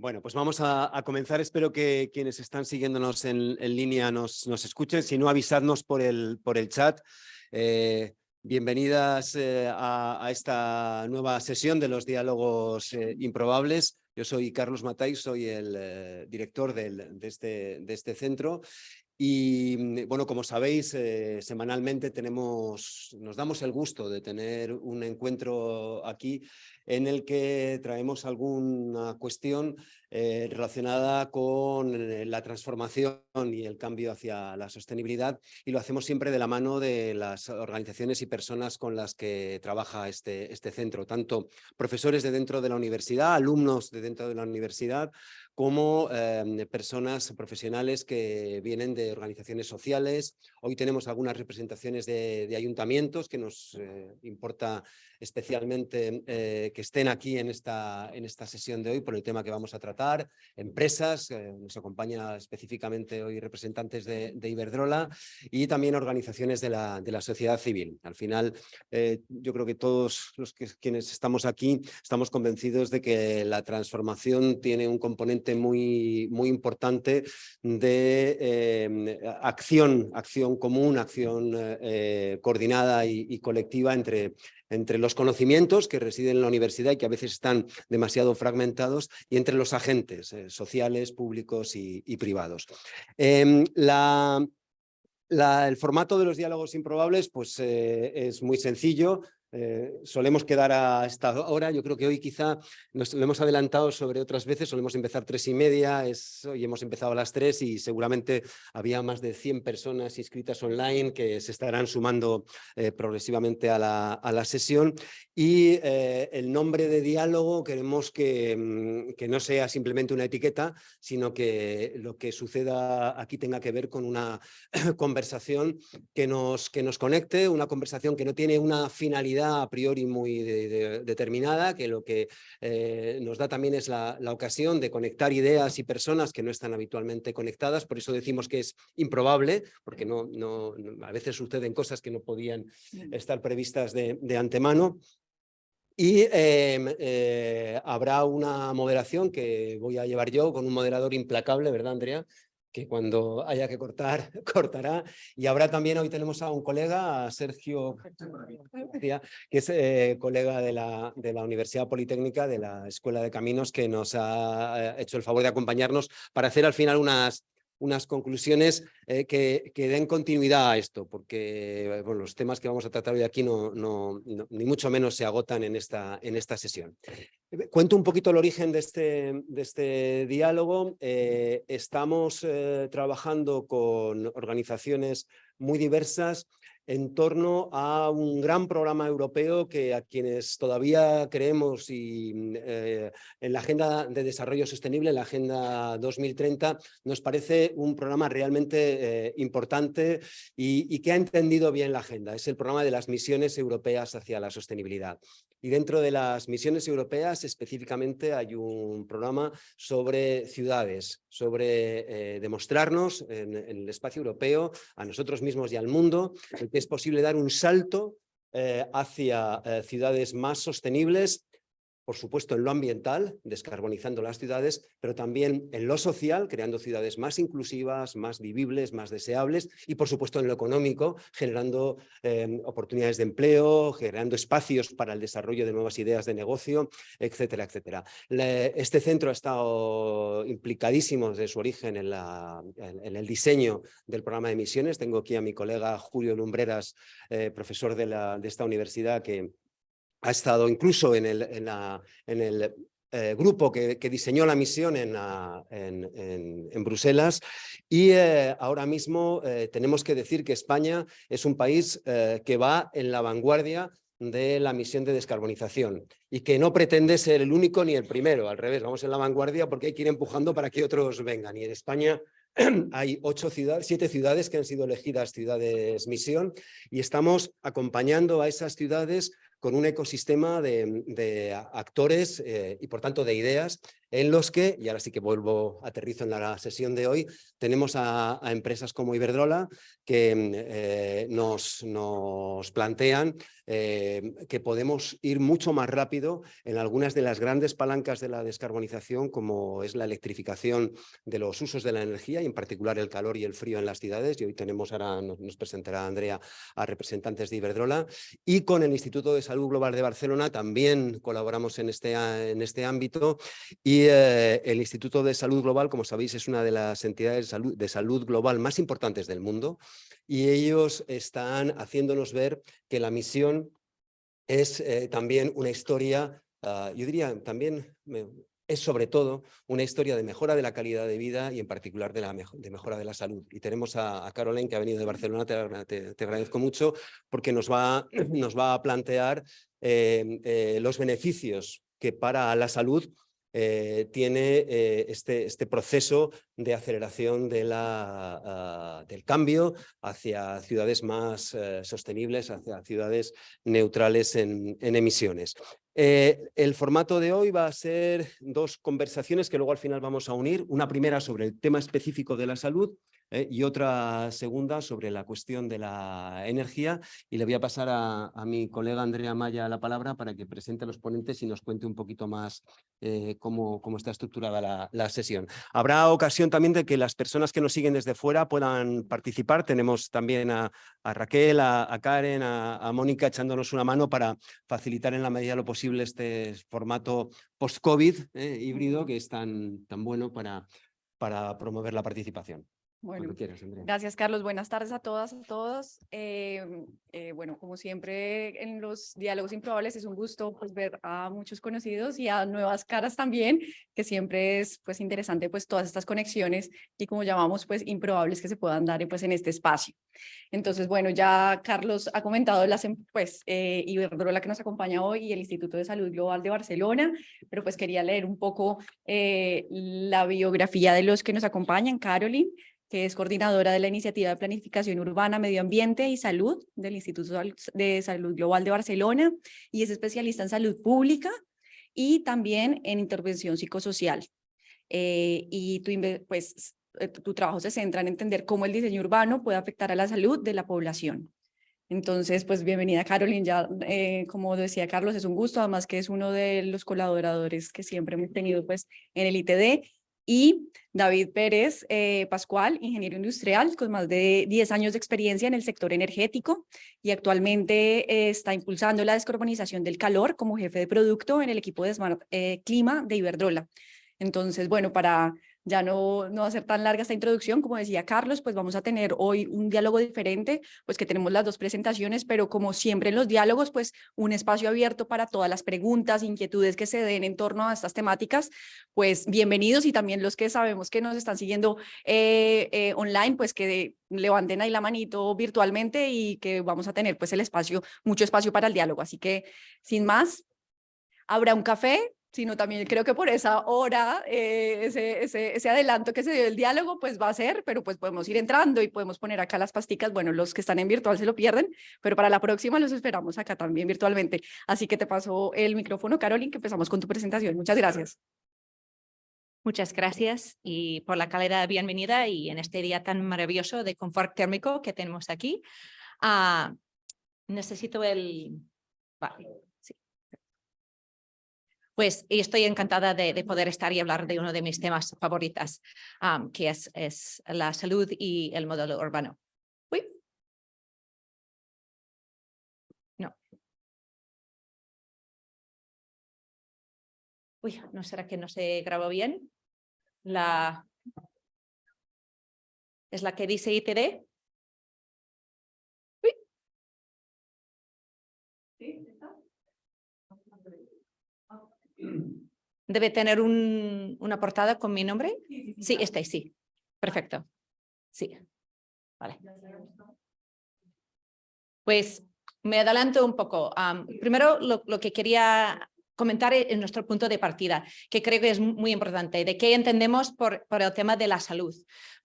Bueno, pues vamos a, comenzar. Espero que quienes están siguiéndonos en, línea nos, escuchen. Si no, avisadnos por el, chat. Eh, bienvenidas eh, a, esta nueva sesión de los diálogos eh, improbables. Yo soy Carlos Matay, soy el director de, este, de este centro y mm, bueno, como sabéis, semanalmente tenemos, nos damos el gusto de tener un encuentro aquí en el que traemos alguna cuestión eh, relacionada con eh, la transformación y el cambio hacia la sostenibilidad y lo hacemos siempre de la mano de las organizaciones y personas con las que trabaja este, este centro, tanto profesores de dentro de la universidad, alumnos de dentro de la universidad, como em, personas profesionales que vienen de organizaciones sociales. Hoy tenemos algunas representaciones de, ayuntamientos que nos eh, importa especialmente eh, que estén aquí en esta, en esta sesión de hoy por el tema que vamos a tratar, empresas, eh, nos acompaña específicamente hoy representantes de, Iberdrola y también organizaciones de la, de la sociedad civil. Al final, eh, yo creo que todos los que, quienes estamos aquí estamos convencidos de que la transformación tiene un componente muy, muy importante de acción, acción común, acción coordinada y colectiva entre entre los conocimientos que residen en la universidad y que a veces están demasiado fragmentados y entre los agentes eh, sociales, públicos y, privados. Em, el formato de los diálogos improbables pues, eh, es muy sencillo. Eh, solemos quedar a esta hora, yo creo que hoy quizá nos lo hemos adelantado sobre otras veces, solemos empezar tres y media, hoy hemos empezado a las tres y seguramente había más de 100 personas inscritas online que se estarán sumando eh, progresivamente a la, a la, sesión. Y eh, el nombre de diálogo queremos que, mm, que no sea simplemente una etiqueta, sino que lo que suceda aquí tenga que ver con una conversación que nos, que nos conecte, una conversación que no tiene una finalidad a priori muy determinada, que lo que eh, nos da también es la, ocasión de conectar ideas y personas que no están habitualmente conectadas, por eso decimos que es improbable, porque no, no, a veces suceden cosas que no podían estar previstas de, antemano. Y em, eh, habrá una moderación que voy a llevar yo con un moderador implacable, ¿verdad, Andrea? Que cuando haya que cortar, cortará. Y ahora también hoy tenemos a un colega, a Sergio que es eh, colega de la, de la Universidad Politécnica, de la Escuela de Caminos, que nos ha eh, hecho el favor de acompañarnos para hacer al final unas, unas conclusiones eh, que, den continuidad a esto, porque bueno, los temas que vamos a tratar hoy aquí no, ni mucho menos se agotan en esta, en esta sesión. Cuento un poquito el origen de este, de este diálogo. Eh, estamos eh, trabajando con organizaciones muy diversas en torno a un gran programa europeo que a quienes todavía creemos y, eh, en la Agenda de Desarrollo Sostenible, la Agenda 2030, nos parece un programa realmente eh, importante y, que ha entendido bien la agenda. Es el programa de las misiones europeas hacia la sostenibilidad. Y dentro de las misiones europeas específicamente hay un programa sobre ciudades, sobre eh, demostrarnos en, el espacio europeo, a nosotros mismos y al mundo, que es posible dar un salto eh, hacia eh, ciudades más sostenibles por supuesto en lo ambiental, descarbonizando las ciudades, pero también en lo social, creando ciudades más inclusivas, más vivibles, más deseables, y por supuesto en lo económico, generando em, oportunidades de empleo, generando espacios para el desarrollo de nuevas ideas de negocio, etcétera, etcétera. este centro ha estado implicadísimo desde su origen en, el diseño del programa de misiones. Tengo aquí a mi colega Julio Lumbreras, eh, profesor de, de esta universidad, que ha estado incluso en el, eh, grupo que, diseñó la misión en, Bruselas. Y eh, ahora mismo eh, tenemos que decir que España es un país que va en la vanguardia de la misión de descarbonización y que no pretende ser el único ni el primero, al revés, vamos en la vanguardia porque hay que ir empujando para que otros vengan. Y en España hay ocho ciudades, siete ciudades que han sido elegidas ciudades misión y estamos acompañando a esas ciudades con un ecosistema de, actores eh, y por tanto de ideas en los que, y ahora sí que vuelvo, aterrizo en la sesión de hoy, tenemos a, empresas como Iberdrola que mm, eh, nos, plantean eh, que podemos ir mucho más rápido en algunas de las grandes palancas de la descarbonización, como es la electrificación de los usos de la energía y en particular el calor y el frío en las ciudades. Y hoy tenemos, ahora nos presentará Andrea a representantes de Iberdrola. Y con el Instituto de Salud Global de Barcelona también colaboramos en este, en este ámbito y eh, el Instituto de Salud Global, como sabéis, es una de las entidades de salud, de salud global más importantes del mundo y ellos están haciéndonos ver que la misión es eh, también una historia, ah, yo diría también, es sobre todo una historia de mejora de la calidad de vida y en particular de, la de mejora de la salud. Y tenemos a, a Caroline que ha venido de Barcelona, te, te, agradezco mucho porque nos va, nos va a plantear eh, los beneficios que para la salud eh, tiene eh, este, este proceso de aceleración de la, ah, del cambio hacia ciudades más eh, sostenibles, hacia ciudades neutrales en, en emisiones. el formato de hoy va a ser dos conversaciones que luego al final vamos a unir. Una primera sobre el tema específico de la salud ¿eh? y otra segunda sobre la cuestión de la energía. Y le voy a pasar a, mi colega Andrea Maya la palabra para que presente a los ponentes y nos cuente un poquito más eh, cómo, cómo, está estructurada la, sesión. Habrá ocasión también de que las personas que nos siguen desde fuera puedan participar. Tenemos también a, Raquel, a, Karen, a, Mónica echándonos una mano para facilitar en la medida de lo posible este formato post-COVID ¿eh? híbrido que es tan, tan bueno para, para promover la participación. Bueno, gracias Carlos. Buenas tardes a todas, a todos. Eh, eh, bueno, como siempre en los diálogos improbables es un gusto pues, ver a muchos conocidos y a nuevas caras también, que siempre es pues interesante pues todas estas conexiones y como llamamos pues improbables que se puedan dar pues en este espacio. Entonces, bueno, ya Carlos ha comentado las em, pues eh, Iberdrola que nos acompaña hoy y el Instituto de Salud Global de Barcelona, pero pues quería leer un poco eh, la biografía de los que nos acompañan, Caroline, que es coordinadora de la Iniciativa de Planificación Urbana, Medio Ambiente y Salud del Instituto de Salud Global de Barcelona y es especialista en salud pública y también en intervención psicosocial. Eh, y tu, pues, eh, tu trabajo se centra en entender cómo el diseño urbano puede afectar a la salud de la población. Entonces, pues bienvenida Caroline, ya eh, como decía Carlos, es un gusto, además que es uno de los colaboradores que siempre hemos tenido pues en el ITD y David Pérez eh, Pascual, ingeniero industrial con más de 10 años de experiencia en el sector energético y actualmente eh, está impulsando la descarbonización del calor como jefe de producto en el equipo de Smart eh, Clima de Iberdrola. Entonces, bueno, para ya no, no ser tan larga esta introducción, como decía Carlos, pues vamos a tener hoy un diálogo diferente, pues que tenemos las dos presentaciones, pero como siempre en los diálogos, pues un espacio abierto para todas las preguntas, inquietudes que se den en torno a estas temáticas, pues bienvenidos y también los que sabemos que nos están siguiendo eh, eh, online, pues que levanten ahí la manito virtualmente y que vamos a tener pues el espacio, mucho espacio para el diálogo. Así que sin más, habrá un café, sino también creo que por esa hora, eh, ese, ese, adelanto que se dio el diálogo, pues va a ser, pero pues podemos ir entrando y podemos poner acá las pasticas, bueno, los que están en virtual se lo pierden, pero para la próxima los esperamos acá también virtualmente. Así que te paso el micrófono, Caroline, que empezamos con tu presentación. Muchas gracias. Muchas gracias y por la calidad bienvenida y en este día tan maravilloso de confort térmico que tenemos aquí. Uh, necesito el... Pues estoy encantada de, poder estar y hablar de uno de mis temas favoritos, que es, es, la salud y el modelo urbano. Uy. No. Uy, ¿no será que no se grabó bien? La... ¿Es la que dice ITD? Debe tener un, una portada con mi nombre. Sí, está sí. Perfecto. Sí. Vale. Pues me adelanto un poco. primero, lo, lo, que quería comentar es nuestro punto de partida, que creo que es muy importante, de qué entendemos por, por, el tema de la salud.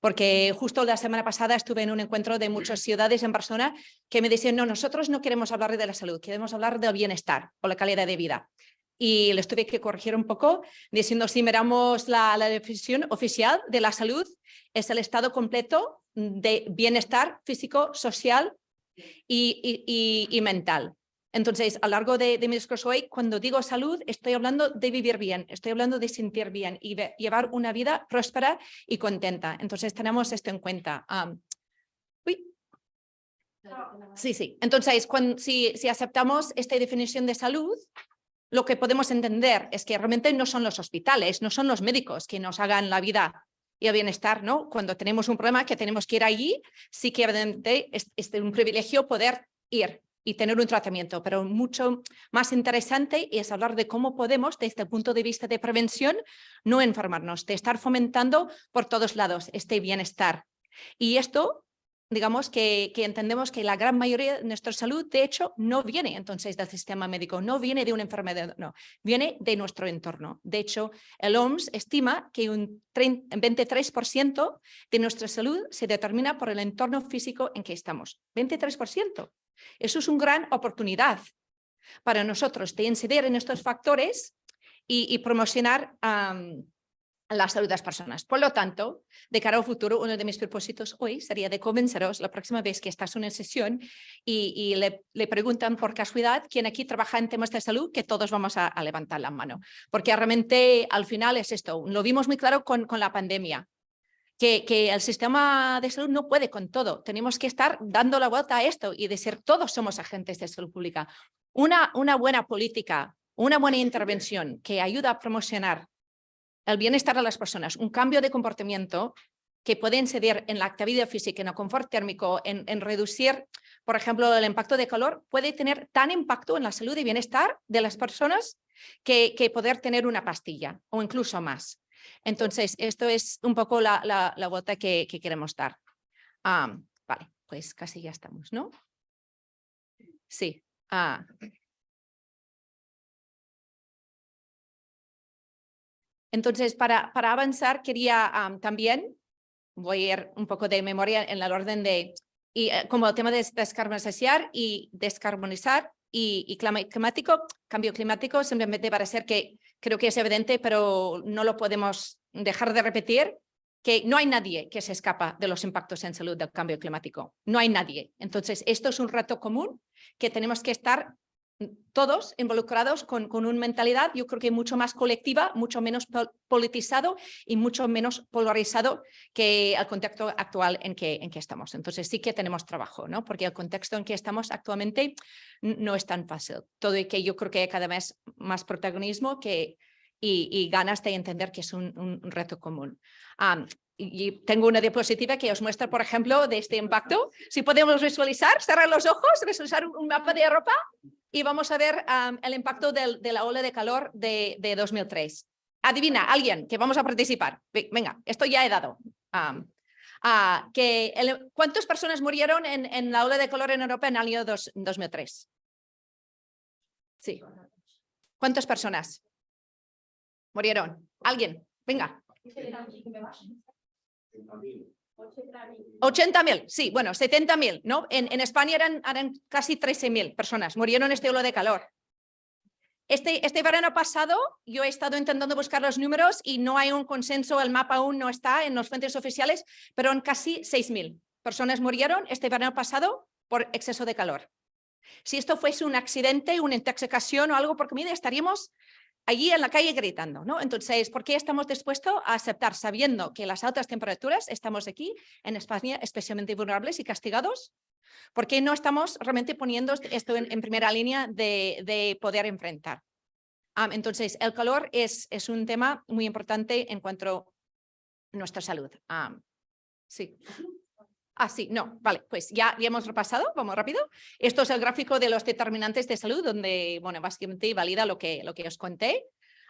Porque justo la semana pasada estuve en un encuentro de muchas ciudades en persona que me decían, no, nosotros no queremos hablar de la salud, queremos hablar del bienestar o la calidad de vida. Y les tuve que corregir un poco diciendo si miramos la, la definición oficial de la salud es el estado completo de bienestar físico, social y, y, y, mental. Entonces, a lo largo de, de, mi discurso hoy, cuando digo salud, estoy hablando de vivir bien, estoy hablando de sentir bien y de llevar una vida próspera y contenta. Entonces, tenemos esto en cuenta. Uy. Sí, sí. Entonces, si, si aceptamos esta definición de salud, lo que podemos entender es que realmente no son los hospitales, no son los médicos que nos hagan la vida y el bienestar, ¿no? Cuando tenemos un problema que tenemos que ir allí, sí que evidentemente es, es un privilegio poder ir y tener un tratamiento, pero mucho más interesante es hablar de cómo podemos, desde el punto de vista de prevención, no enfermarnos, de estar fomentando por todos lados este bienestar. Y esto digamos que, que, entendemos que la gran mayoría de nuestra salud, de hecho, no viene entonces del sistema médico, no viene de una enfermedad, no, viene de nuestro entorno. De hecho, el OMS estima que un 23% de nuestra salud se determina por el entorno físico en que estamos. 23%. Eso es una gran oportunidad para nosotros de incidir en estos factores y, y promocionar la salud de las personas. Por lo tanto, de cara al futuro, uno de mis propósitos hoy sería de convenceros la próxima vez que estás en una sesión y, le, le, preguntan por casualidad quién aquí trabaja en temas de salud, que todos vamos a, a, levantar la mano. Porque realmente al final es esto, lo vimos muy claro con, con la pandemia. Que, que, el sistema de salud no puede con todo. Tenemos que estar dando la vuelta a esto y decir todos somos agentes de salud pública. Una, una buena política, una buena intervención que ayuda a promocionar el bienestar de las personas, un cambio de comportamiento que puede incidir en la actividad física, en el confort térmico, en, reducir, por ejemplo, el impacto de calor, puede tener tan impacto en la salud y bienestar de las personas que, poder tener una pastilla o incluso más. Entonces, esto es un poco la, la, vuelta que, que, queremos dar. Ah, vale, pues casi ya estamos, ¿no? Sí. Ah. Entonces, para, avanzar, quería también, voy a ir un poco de memoria en el orden de, y, eh, como el tema de descarbonizar y descarbonizar y, y climático, cambio climático, simplemente para ser que creo que es evidente, pero no lo podemos dejar de repetir, que no hay nadie que se escapa de los impactos en salud del cambio climático. No hay nadie. Entonces, esto es un reto común que tenemos que estar todos involucrados con, con, una mentalidad, yo creo que mucho más colectiva, mucho menos politizado y mucho menos polarizado que el contexto actual en que, en que estamos. Entonces sí que tenemos trabajo, ¿no? porque el contexto en que estamos actualmente no es tan fácil. Todo y que yo creo que hay cada vez más protagonismo que, y, y ganas de entender que es un, un reto común. Um, y tengo una diapositiva que os muestra, por ejemplo, de este impacto. Si podemos visualizar, cerrar los ojos, visualizar un mapa de Europa y vamos a ver um, el impacto del, de la ola de calor de, de, 2003. Adivina, alguien que vamos a participar. Venga, esto ya he dado. Um, uh, que el, ¿Cuántas personas murieron en, en, la ola de calor en Europa en el año dos, 2003? Sí. ¿Cuántas personas murieron? ¿Alguien? Venga. 80.000, sí, bueno, 70.000, ¿no? En, en, España eran, eran casi 13.000 personas, murieron en este ola de calor. Este, este verano pasado yo he estado intentando buscar los números y no hay un consenso, el mapa aún no está en los fuentes oficiales, pero en casi 6.000 personas murieron este verano pasado por exceso de calor. Si esto fuese un accidente, una intoxicación o algo por comida, estaríamos allí en la calle gritando, ¿no? Entonces, ¿por qué estamos dispuestos a aceptar sabiendo que las altas temperaturas estamos aquí en España especialmente vulnerables y castigados? ¿Por qué no estamos realmente poniendo esto en, primera línea de, de poder enfrentar? Um, entonces, el calor es, un tema muy importante en cuanto a nuestra salud. Um, sí. Ah, sí, no, vale, pues ya, ya hemos repasado, vamos rápido. Esto es el gráfico de los determinantes de salud, donde, bueno, básicamente valida lo que, lo que os conté.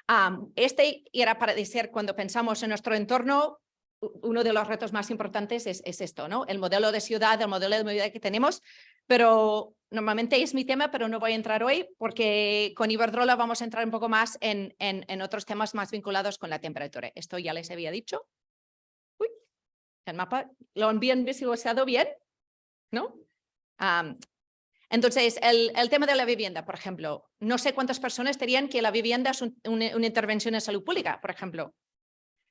Um, este era para decir, cuando pensamos en nuestro entorno, uno de los retos más importantes es, es, esto, ¿no? El modelo de ciudad, el modelo de movilidad que tenemos, pero normalmente es mi tema, pero no voy a entrar hoy porque con Iberdrola vamos a entrar un poco más en, en, en otros temas más vinculados con la temperatura. Esto ya les había dicho el mapa lo bien visualizado bien, ¿no? Entonces, el, el, tema de la vivienda, por ejemplo, no sé cuántas personas dirían que la vivienda es una, una intervención en salud pública, por ejemplo,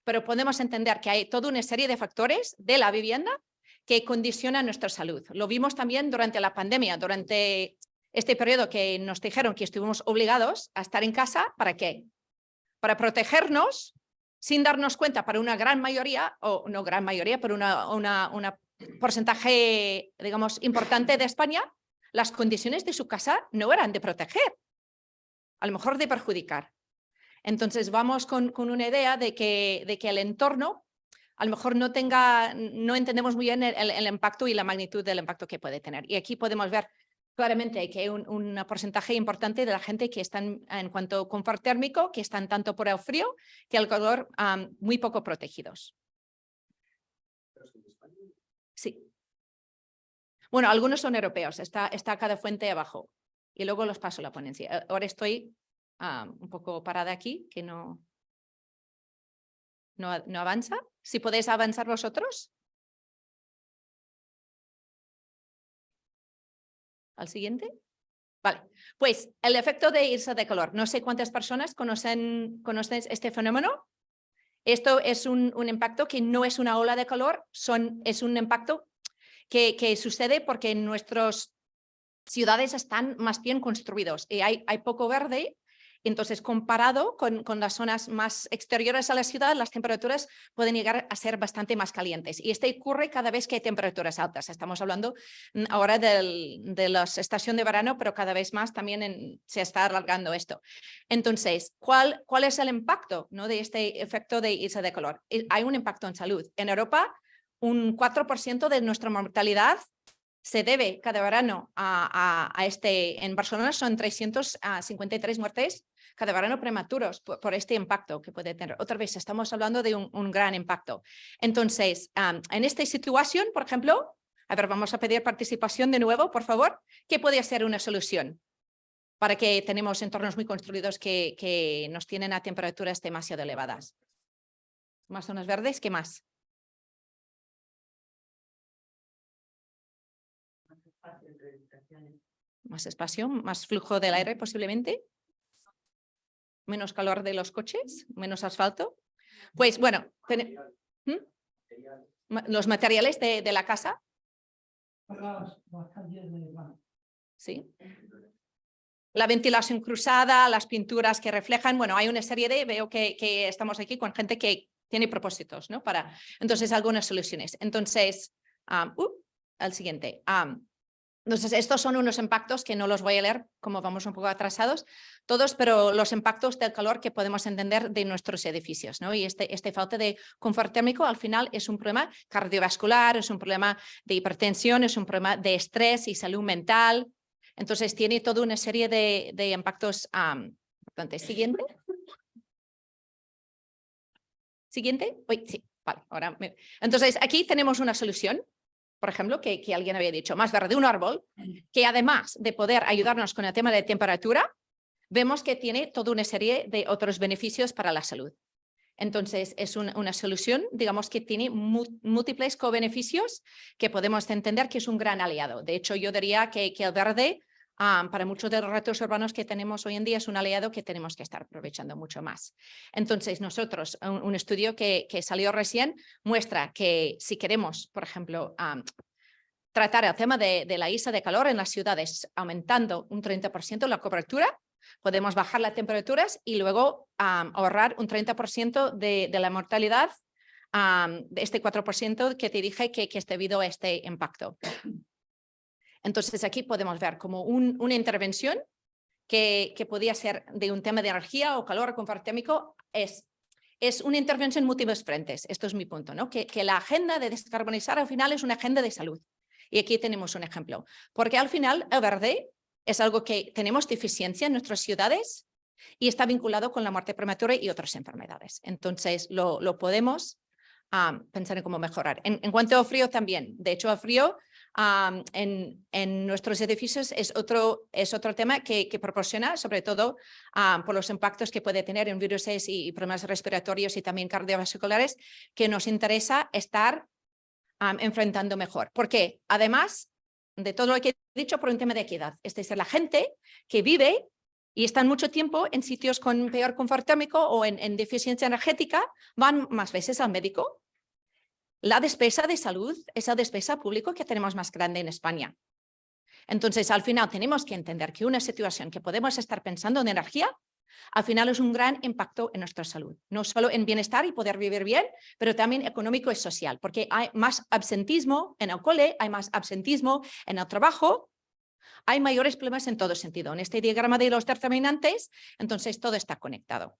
pero podemos entender que hay toda una serie de factores de la vivienda que condicionan nuestra salud. Lo vimos también durante la pandemia, durante este periodo que nos dijeron que estuvimos obligados a estar en casa, ¿para qué? Para protegernos sin darnos cuenta para una gran mayoría, o no gran mayoría, pero una, una, porcentaje, digamos, importante de España, las condiciones de su casa no eran de proteger, a lo mejor de perjudicar. Entonces vamos con, una idea de que, el entorno a lo mejor no tenga, no entendemos muy bien el, impacto y la magnitud del impacto que puede tener. Y aquí podemos ver claramente que hay un, un porcentaje importante de la gente que están en cuanto a confort térmico, que están tanto por el frío que el calor um, muy poco protegidos. Sí. Bueno, algunos son europeos, está, está cada fuente abajo y luego los paso la ponencia. Eh, ahora estoy um, un poco parada aquí, que no, no, no avanza. Si podéis avanzar vosotros. ¿Al siguiente? Vale, pues el efecto de irse de calor. No sé cuántas personas conocen, conocen este fenómeno. Esto es un, un, impacto que no es una ola de calor, son, es un impacto que, que sucede porque nuestras ciudades están más bien construidos y hay, hay poco verde entonces, comparado con, con, las zonas más exteriores a la ciudad, las temperaturas pueden llegar a ser bastante más calientes. Y esto ocurre cada vez que hay temperaturas altas. Estamos hablando mm, ahora del, de la estación de verano, pero cada vez más también en, se está alargando esto. Entonces, ¿cuál, cuál es el impacto ¿no? de este efecto de irse de calor? Eh, hay un impacto en salud. En Europa, un 4% de nuestra mortalidad se debe cada verano a, a, a, este, en Barcelona son 353 muertes cada verano prematuros por, este impacto que puede tener. Otra vez, estamos hablando de un, gran impacto. Entonces, en esta situación, por ejemplo, a ver, vamos a pedir participación de nuevo, por favor. ¿Qué puede ser una solución? Para que tenemos entornos muy construidos que, que nos tienen a temperaturas demasiado elevadas. Más zonas verdes, ¿qué más? Más espacio, más flujo del aire posiblemente menos calor de los coches, menos asfalto. Pues bueno, ¿Mm? los materiales de, la casa. Sí. La ventilación cruzada, las pinturas que reflejan, bueno, hay una serie de, veo que, que estamos aquí con gente que tiene propósitos, ¿no? Para, entonces, algunas soluciones. Entonces, um, siguiente. Um, entonces, estos son unos impactos que no los voy a leer, como vamos un poco atrasados, todos, pero los impactos del calor que podemos entender de nuestros edificios. ¿no? Y este, este falta de confort térmico al final es un problema cardiovascular, es un problema de hipertensión, es un problema de estrés y salud mental. Entonces, tiene toda una serie de, de impactos um, importantes. Siguiente. Siguiente. Uy, sí, vale. Ahora. Entonces, aquí tenemos una solución por ejemplo, que, que, alguien había dicho, más verde un árbol, que además de poder ayudarnos con el tema de temperatura, vemos que tiene toda una serie de otros beneficios para la salud. Entonces, es una, una solución, digamos, que tiene múltiples co-beneficios que podemos entender que es un gran aliado. De hecho, yo diría que, que el verde Um, para muchos de los retos urbanos que tenemos hoy en día es un aliado que tenemos que estar aprovechando mucho más. Entonces, nosotros, un, estudio que, salió recién muestra que si queremos, por ejemplo, tratar el tema de, la ISA de calor en las ciudades aumentando un 30% la cobertura, podemos bajar las temperaturas y luego ahorrar un 30% de, de, la mortalidad de este 4% que te dije que, que es debido a este impacto. Entonces aquí podemos ver como un, una intervención que, que, podía ser de un tema de energía o calor confort térmico, es, es una intervención en múltiples frentes. Esto es mi punto, ¿no? Que, la agenda de descarbonizar al final es una agenda de salud. Y aquí tenemos un ejemplo. Porque al final el verde es algo que tenemos deficiencia en nuestras ciudades y está vinculado con la muerte prematura y otras enfermedades. Entonces lo, podemos um, pensar en cómo mejorar. En, cuanto al frío también. De hecho, al frío en, nuestros edificios es otro, es otro tema que, que proporciona, sobre todo por los impactos que puede tener en virus y, y, problemas respiratorios y también cardiovasculares, que nos interesa estar enfrentando mejor. Porque además de todo lo que he dicho por un tema de equidad. Es decir, la gente que vive y están mucho tiempo en sitios con peor confort térmico o en, deficiencia energética, van más veces al médico. La despesa de salud es la despesa pública que tenemos más grande en España. Entonces, al final tenemos que entender que una situación que podemos estar pensando en energía, al final es un gran impacto en nuestra salud. No solo en bienestar y poder vivir bien, pero también económico y social, porque hay más absentismo en el cole, hay más absentismo en el trabajo, hay mayores problemas en todo sentido. En este diagrama de los determinantes, entonces todo está conectado.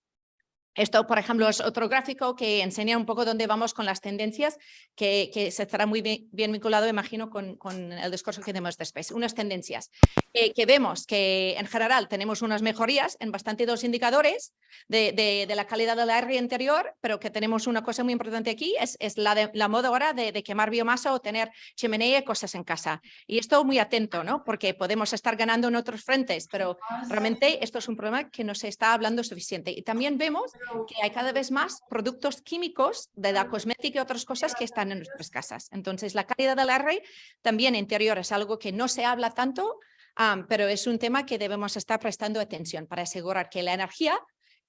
Esto, por ejemplo, es otro gráfico que enseña un poco dónde vamos con las tendencias, que, se estará muy bien, vinculado, imagino, con, el discurso que tenemos después. Unas tendencias que vemos que en general tenemos unas mejorías en bastante dos indicadores de, la calidad del aire interior, pero que tenemos una cosa muy importante aquí, es, es la, de, la moda ahora de, quemar biomasa o tener chimenea y cosas en casa. Y esto muy atento, ¿no? Porque podemos estar ganando en otros frentes, pero realmente esto es un problema que no se está hablando suficiente. Y también vemos que hay cada vez más productos químicos de la cosmética y otras cosas que están en nuestras casas. Entonces, la calidad del aire también interior es algo que no se habla tanto, pero es un tema que debemos estar prestando atención para asegurar que la energía,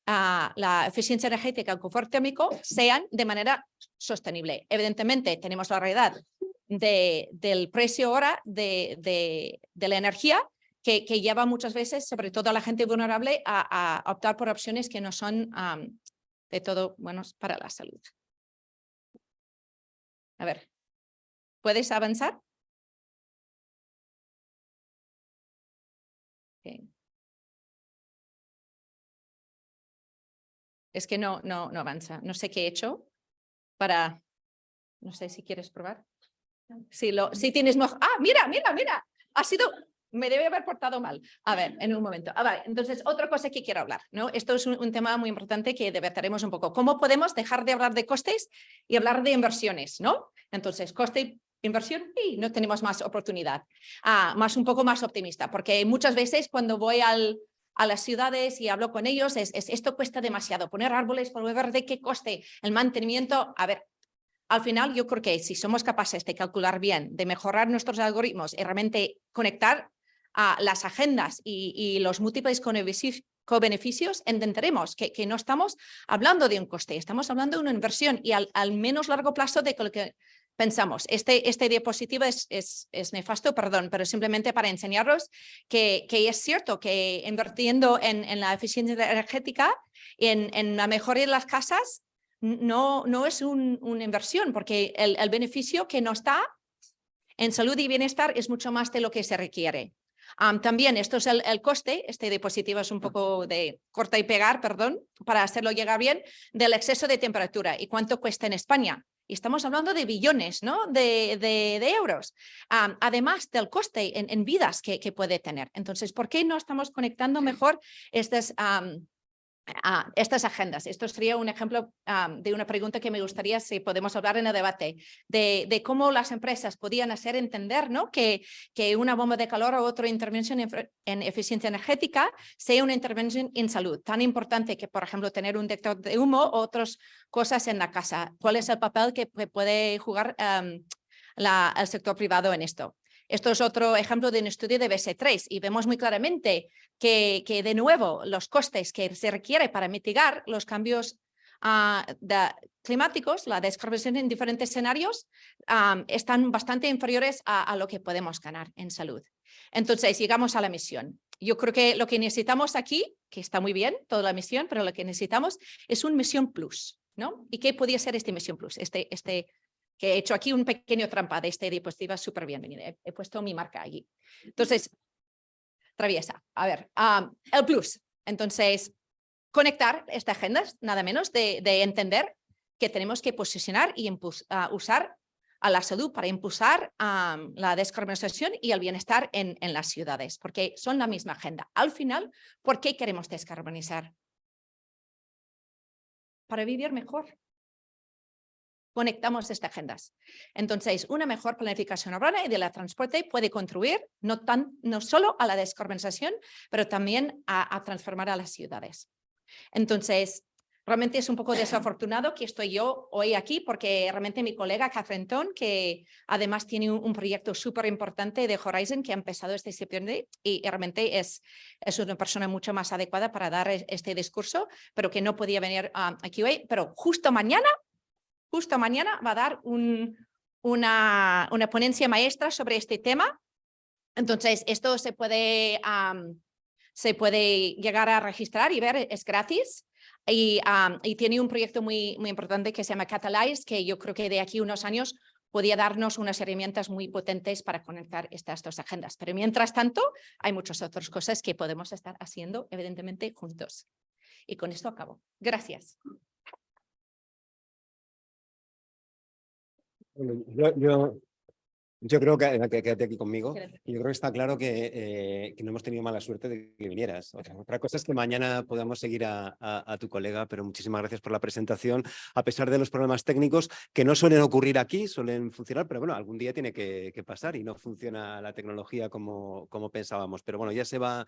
ah, la eficiencia energética y el confort térmico sean de manera sostenible. Evidentemente, tenemos la realidad del precio ahora de la energía que, lleva muchas veces, sobre todo a la gente vulnerable, a, optar por opciones que no son de todo buenos para la salud. A ver, ¿puedes avanzar? Es que no, no, no avanza. No sé qué he hecho para... No sé si quieres probar. Si, lo, si tienes... Ah, mira, mira, mira. Ha sido me debe haber portado mal. A ver, en un momento. Ah, vale. Entonces, otra cosa que quiero hablar, ¿no? Esto es un, tema muy importante que debataremos un poco. ¿Cómo podemos dejar de hablar de costes y hablar de inversiones, no? Entonces, coste inversión y no tenemos más oportunidad. Ah, más un poco más optimista, porque muchas veces cuando voy al, a las ciudades y hablo con ellos, es, es, esto cuesta demasiado, poner árboles, por ver de qué coste el mantenimiento. A ver, al final yo creo que si somos capaces de calcular bien, de mejorar nuestros algoritmos y realmente conectar a las agendas y, los múltiples co-beneficios, entenderemos que, que, no estamos hablando de un coste, estamos hablando de una inversión y al, menos largo plazo de lo que pensamos. Este, este diapositiva es, es, es, nefasto, perdón, pero simplemente para enseñaros que, que es cierto que invirtiendo en, en la eficiencia energética, en, en, la mejora de las casas, no, no es una inversión, porque el, el beneficio que no está en salud y bienestar es mucho más de lo que se requiere también esto es el, coste, este diapositiva es un poco de corta y pegar, perdón, para hacerlo llegar bien, del exceso de temperatura y cuánto cuesta en España. Y estamos hablando de billones ¿no? de, de, euros, además del coste en, vidas que, que, puede tener. Entonces, ¿por qué no estamos conectando mejor estas a estas agendas. Esto sería un ejemplo de una pregunta que me gustaría si podemos hablar en el debate, de, cómo las empresas podían hacer entender ¿no? que, una bomba de calor o otra intervención en, eficiencia energética sea una intervención en salud, tan importante que, por ejemplo, tener un detector de humo o otras cosas en la casa. ¿Cuál es el papel que puede jugar el sector privado en esto? Esto es otro ejemplo de un estudio de BS3 y vemos muy claramente que, que de nuevo los costes que se requiere para mitigar los cambios ah, climáticos, la descarbonización en diferentes escenarios, están bastante inferiores a, lo que podemos ganar en salud. Entonces, llegamos a la misión. Yo creo que lo que necesitamos aquí, que está muy bien toda la misión, pero lo que necesitamos es un misión plus. ¿no? ¿Y qué podría ser este misión plus? Este, este que he hecho aquí un pequeño trampa de esta diapositiva súper bien. He, puesto mi marca allí. Entonces, traviesa. A ver, el plus. Entonces, conectar esta agenda, nada menos de, entender que tenemos que posicionar y usar a la salud para impulsar la descarbonización y el bienestar en, en las ciudades, porque son la misma agenda. Al final, ¿por qué queremos descarbonizar? Para vivir mejor, conectamos estas agendas. Entonces, una mejor planificación urbana y de la transporte puede contribuir no, tan, no solo a la descarbonización, pero también a, transformar a las ciudades. Entonces, realmente es un poco desafortunado que estoy yo hoy aquí porque realmente mi colega Catherine Ton, que además tiene un, proyecto súper importante de Horizon que ha empezado este septiembre y realmente es, es una persona mucho más adecuada para dar este discurso, pero que no podía venir ah, aquí hoy, pero justo mañana, justo mañana va a dar un, una, una ponencia maestra sobre este tema. Entonces, esto se puede, se puede llegar a registrar y ver, es gratis. Y, y, tiene un proyecto muy, muy importante que se llama Catalyze, que yo creo que de aquí unos años podía darnos unas herramientas muy potentes para conectar estas dos agendas. Pero mientras tanto, hay muchas otras cosas que podemos estar haciendo, evidentemente, juntos. Y con esto acabo. Gracias. Yo, yo creo que, quédate aquí conmigo. Yo creo que está claro que, eh, que, no hemos tenido mala suerte de que vinieras. Otra, cosa es que mañana podamos seguir a, a, tu colega, pero muchísimas gracias por la presentación. A pesar de los problemas técnicos que no suelen ocurrir aquí, suelen funcionar, pero bueno, algún día tiene que, que pasar y no funciona la tecnología como, como pensábamos. Pero bueno, ya se va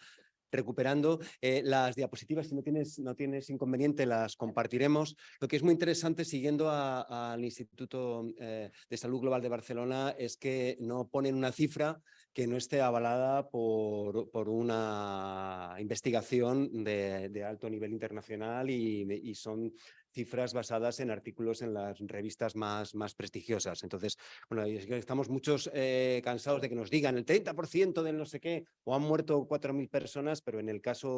recuperando eh, las diapositivas, si no tienes, no tienes inconveniente las compartiremos. Lo que es muy interesante siguiendo al Instituto eh, de Salud Global de Barcelona es que no ponen una cifra que no esté avalada por, por una investigación de, de, alto nivel internacional y, y son cifras basadas en artículos en las revistas más, más prestigiosas. Entonces, bueno, estamos muchos eh, cansados de que nos digan el 30% del no sé qué, o han muerto 4.000 personas, pero en el caso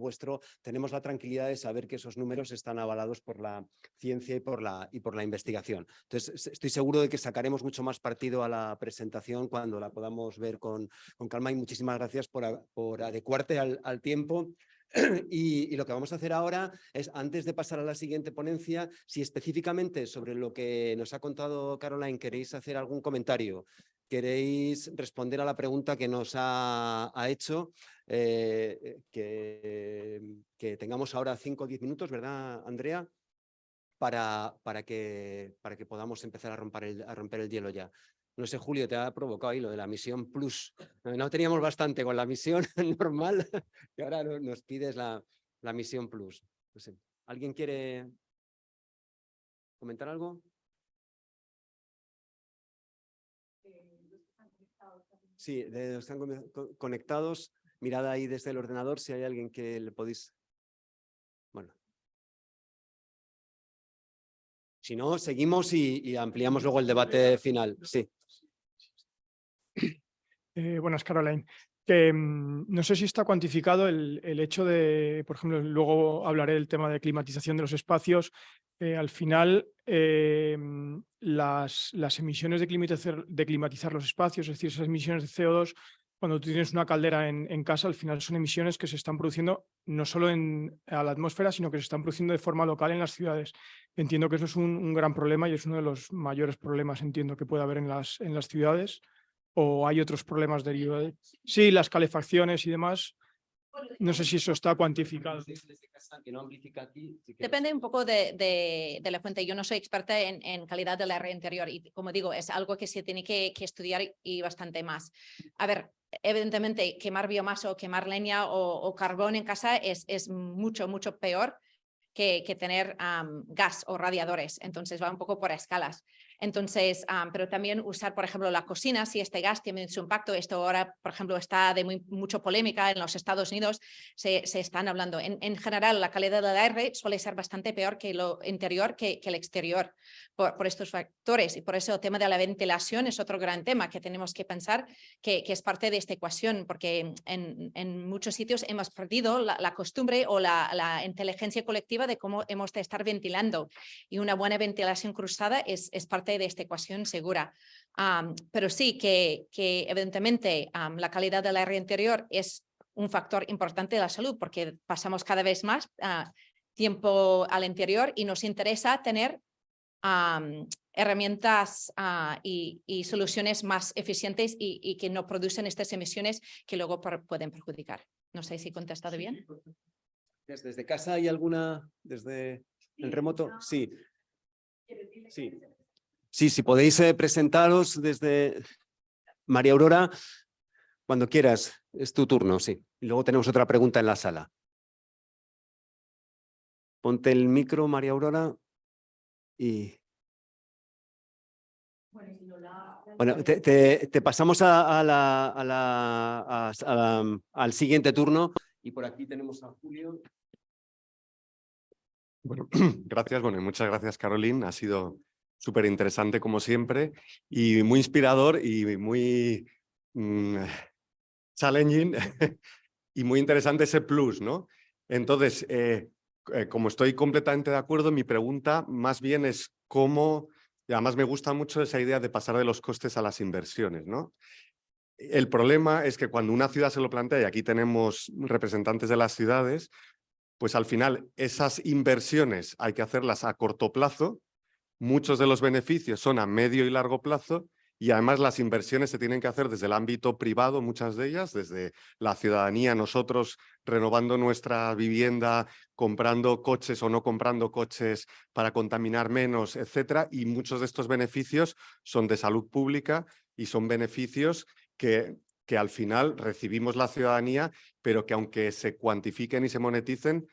vuestro tenemos la tranquilidad de saber que esos números están avalados por la ciencia y por la, y por la investigación. Entonces, estoy seguro de que sacaremos mucho más partido a la presentación cuando la podamos ver con, con calma y muchísimas gracias por, por adecuarte al, al tiempo Y, lo que vamos a hacer ahora es, antes de pasar a la siguiente ponencia, si específicamente sobre lo que nos ha contado Caroline queréis hacer algún comentario, queréis responder a la pregunta que nos ha, hecho, eh, que, tengamos ahora 5 o 10 minutos, ¿verdad, Andrea? Para, para, que, para que podamos empezar a romper el, a romper el hielo ya. No sé, Julio, te ha provocado ahí lo de la misión plus. No teníamos bastante con la misión normal y ahora nos pides la, la misión plus. ¿Alguien quiere comentar algo? Sí, están conectados. Mirad ahí desde el ordenador si hay alguien que le podéis... Bueno. Si no, seguimos y, y ampliamos luego el debate final. Sí. Eh, buenas, Caroline. Mm, no sé si está cuantificado el, hecho de, por ejemplo, luego hablaré del tema de climatización de los espacios. Eh, al final, eh, las, las, emisiones de climatizar, de climatizar, los espacios, es decir, esas emisiones de CO2, cuando tú tienes una caldera en, casa, al final son emisiones que se están produciendo no solo en, a la atmósfera, sino que se están produciendo de forma local en las ciudades. Entiendo que eso es un, gran problema y es uno de los mayores problemas, entiendo, que puede haber en las ciudades o hay otros problemas derivados. Sí, las calefacciones y demás. No sé si eso está cuantificado. Depende un poco de, la fuente. Yo no soy experta en, calidad del aire interior y como digo, es algo que se tiene que, estudiar y bastante más. A ver, evidentemente quemar biomasa o quemar leña o, carbón en casa es, es mucho, mucho peor que, tener gas o radiadores. Entonces va un poco por escalas. Entonces, pero también usar, por ejemplo, la cocina, si este gas tiene su impacto, esto ahora, por ejemplo, está de muy, mucho polémica en los Estados Unidos, se, se están hablando. En, en, general, la calidad del aire suele ser bastante peor que lo interior que, que el exterior por, por, estos factores. Y por eso el tema de la ventilación es otro gran tema que tenemos que pensar que, que es parte de esta ecuación, porque en, en muchos sitios hemos perdido la, la costumbre o la, la, inteligencia colectiva de cómo hemos de estar ventilando. Y una buena ventilación cruzada es, es parte de esta ecuación segura. pero sí que, que evidentemente la calidad del aire interior es un factor importante de la salud porque pasamos cada vez más ah, tiempo al interior y nos interesa tener herramientas ah, y, soluciones más eficientes y, que no producen estas emisiones que luego pueden perjudicar. No sé si he contestado bien. ¿Desde casa hay alguna, desde el remoto? Sí. Sí. Sí, si podéis eh, presentaros desde María Aurora, cuando quieras, es tu turno, sí. Y luego tenemos otra pregunta en la sala. Ponte el micro, María Aurora. Y... Bueno, te, pasamos a, al siguiente turno y por aquí tenemos a Julio. Bueno, gracias, bueno, y muchas gracias, Caroline. Ha sido súper interesante como siempre y muy inspirador y muy mm, challenging y muy interesante ese plus, ¿no? Entonces, eh, eh, como estoy completamente de acuerdo, mi pregunta más bien es cómo, y además me gusta mucho esa idea de pasar de los costes a las inversiones, ¿no? El problema es que cuando una ciudad se lo plantea, y aquí tenemos representantes de las ciudades, pues al final esas inversiones hay que hacerlas a corto plazo, muchos de los beneficios son a medio y largo plazo y además las inversiones se tienen que hacer desde el ámbito privado, muchas de ellas, desde la ciudadanía, nosotros renovando nuestra vivienda, comprando coches o no comprando coches para contaminar menos, etcétera, y muchos de estos beneficios son de salud pública y son beneficios que, que al final recibimos la ciudadanía, pero que aunque se cuantifiquen y se moneticen,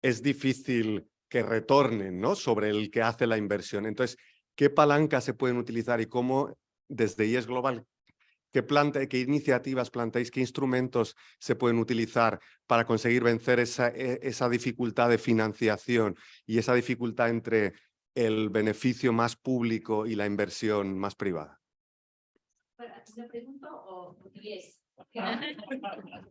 es difícil que retornen ¿no? sobre el que hace la inversión. Entonces, ¿qué palancas se pueden utilizar y cómo desde IES Global, qué, qué iniciativas planteáis, qué instrumentos se pueden utilizar para conseguir vencer esa, e- esa dificultad de financiación y esa dificultad entre el beneficio más público y la inversión más privada?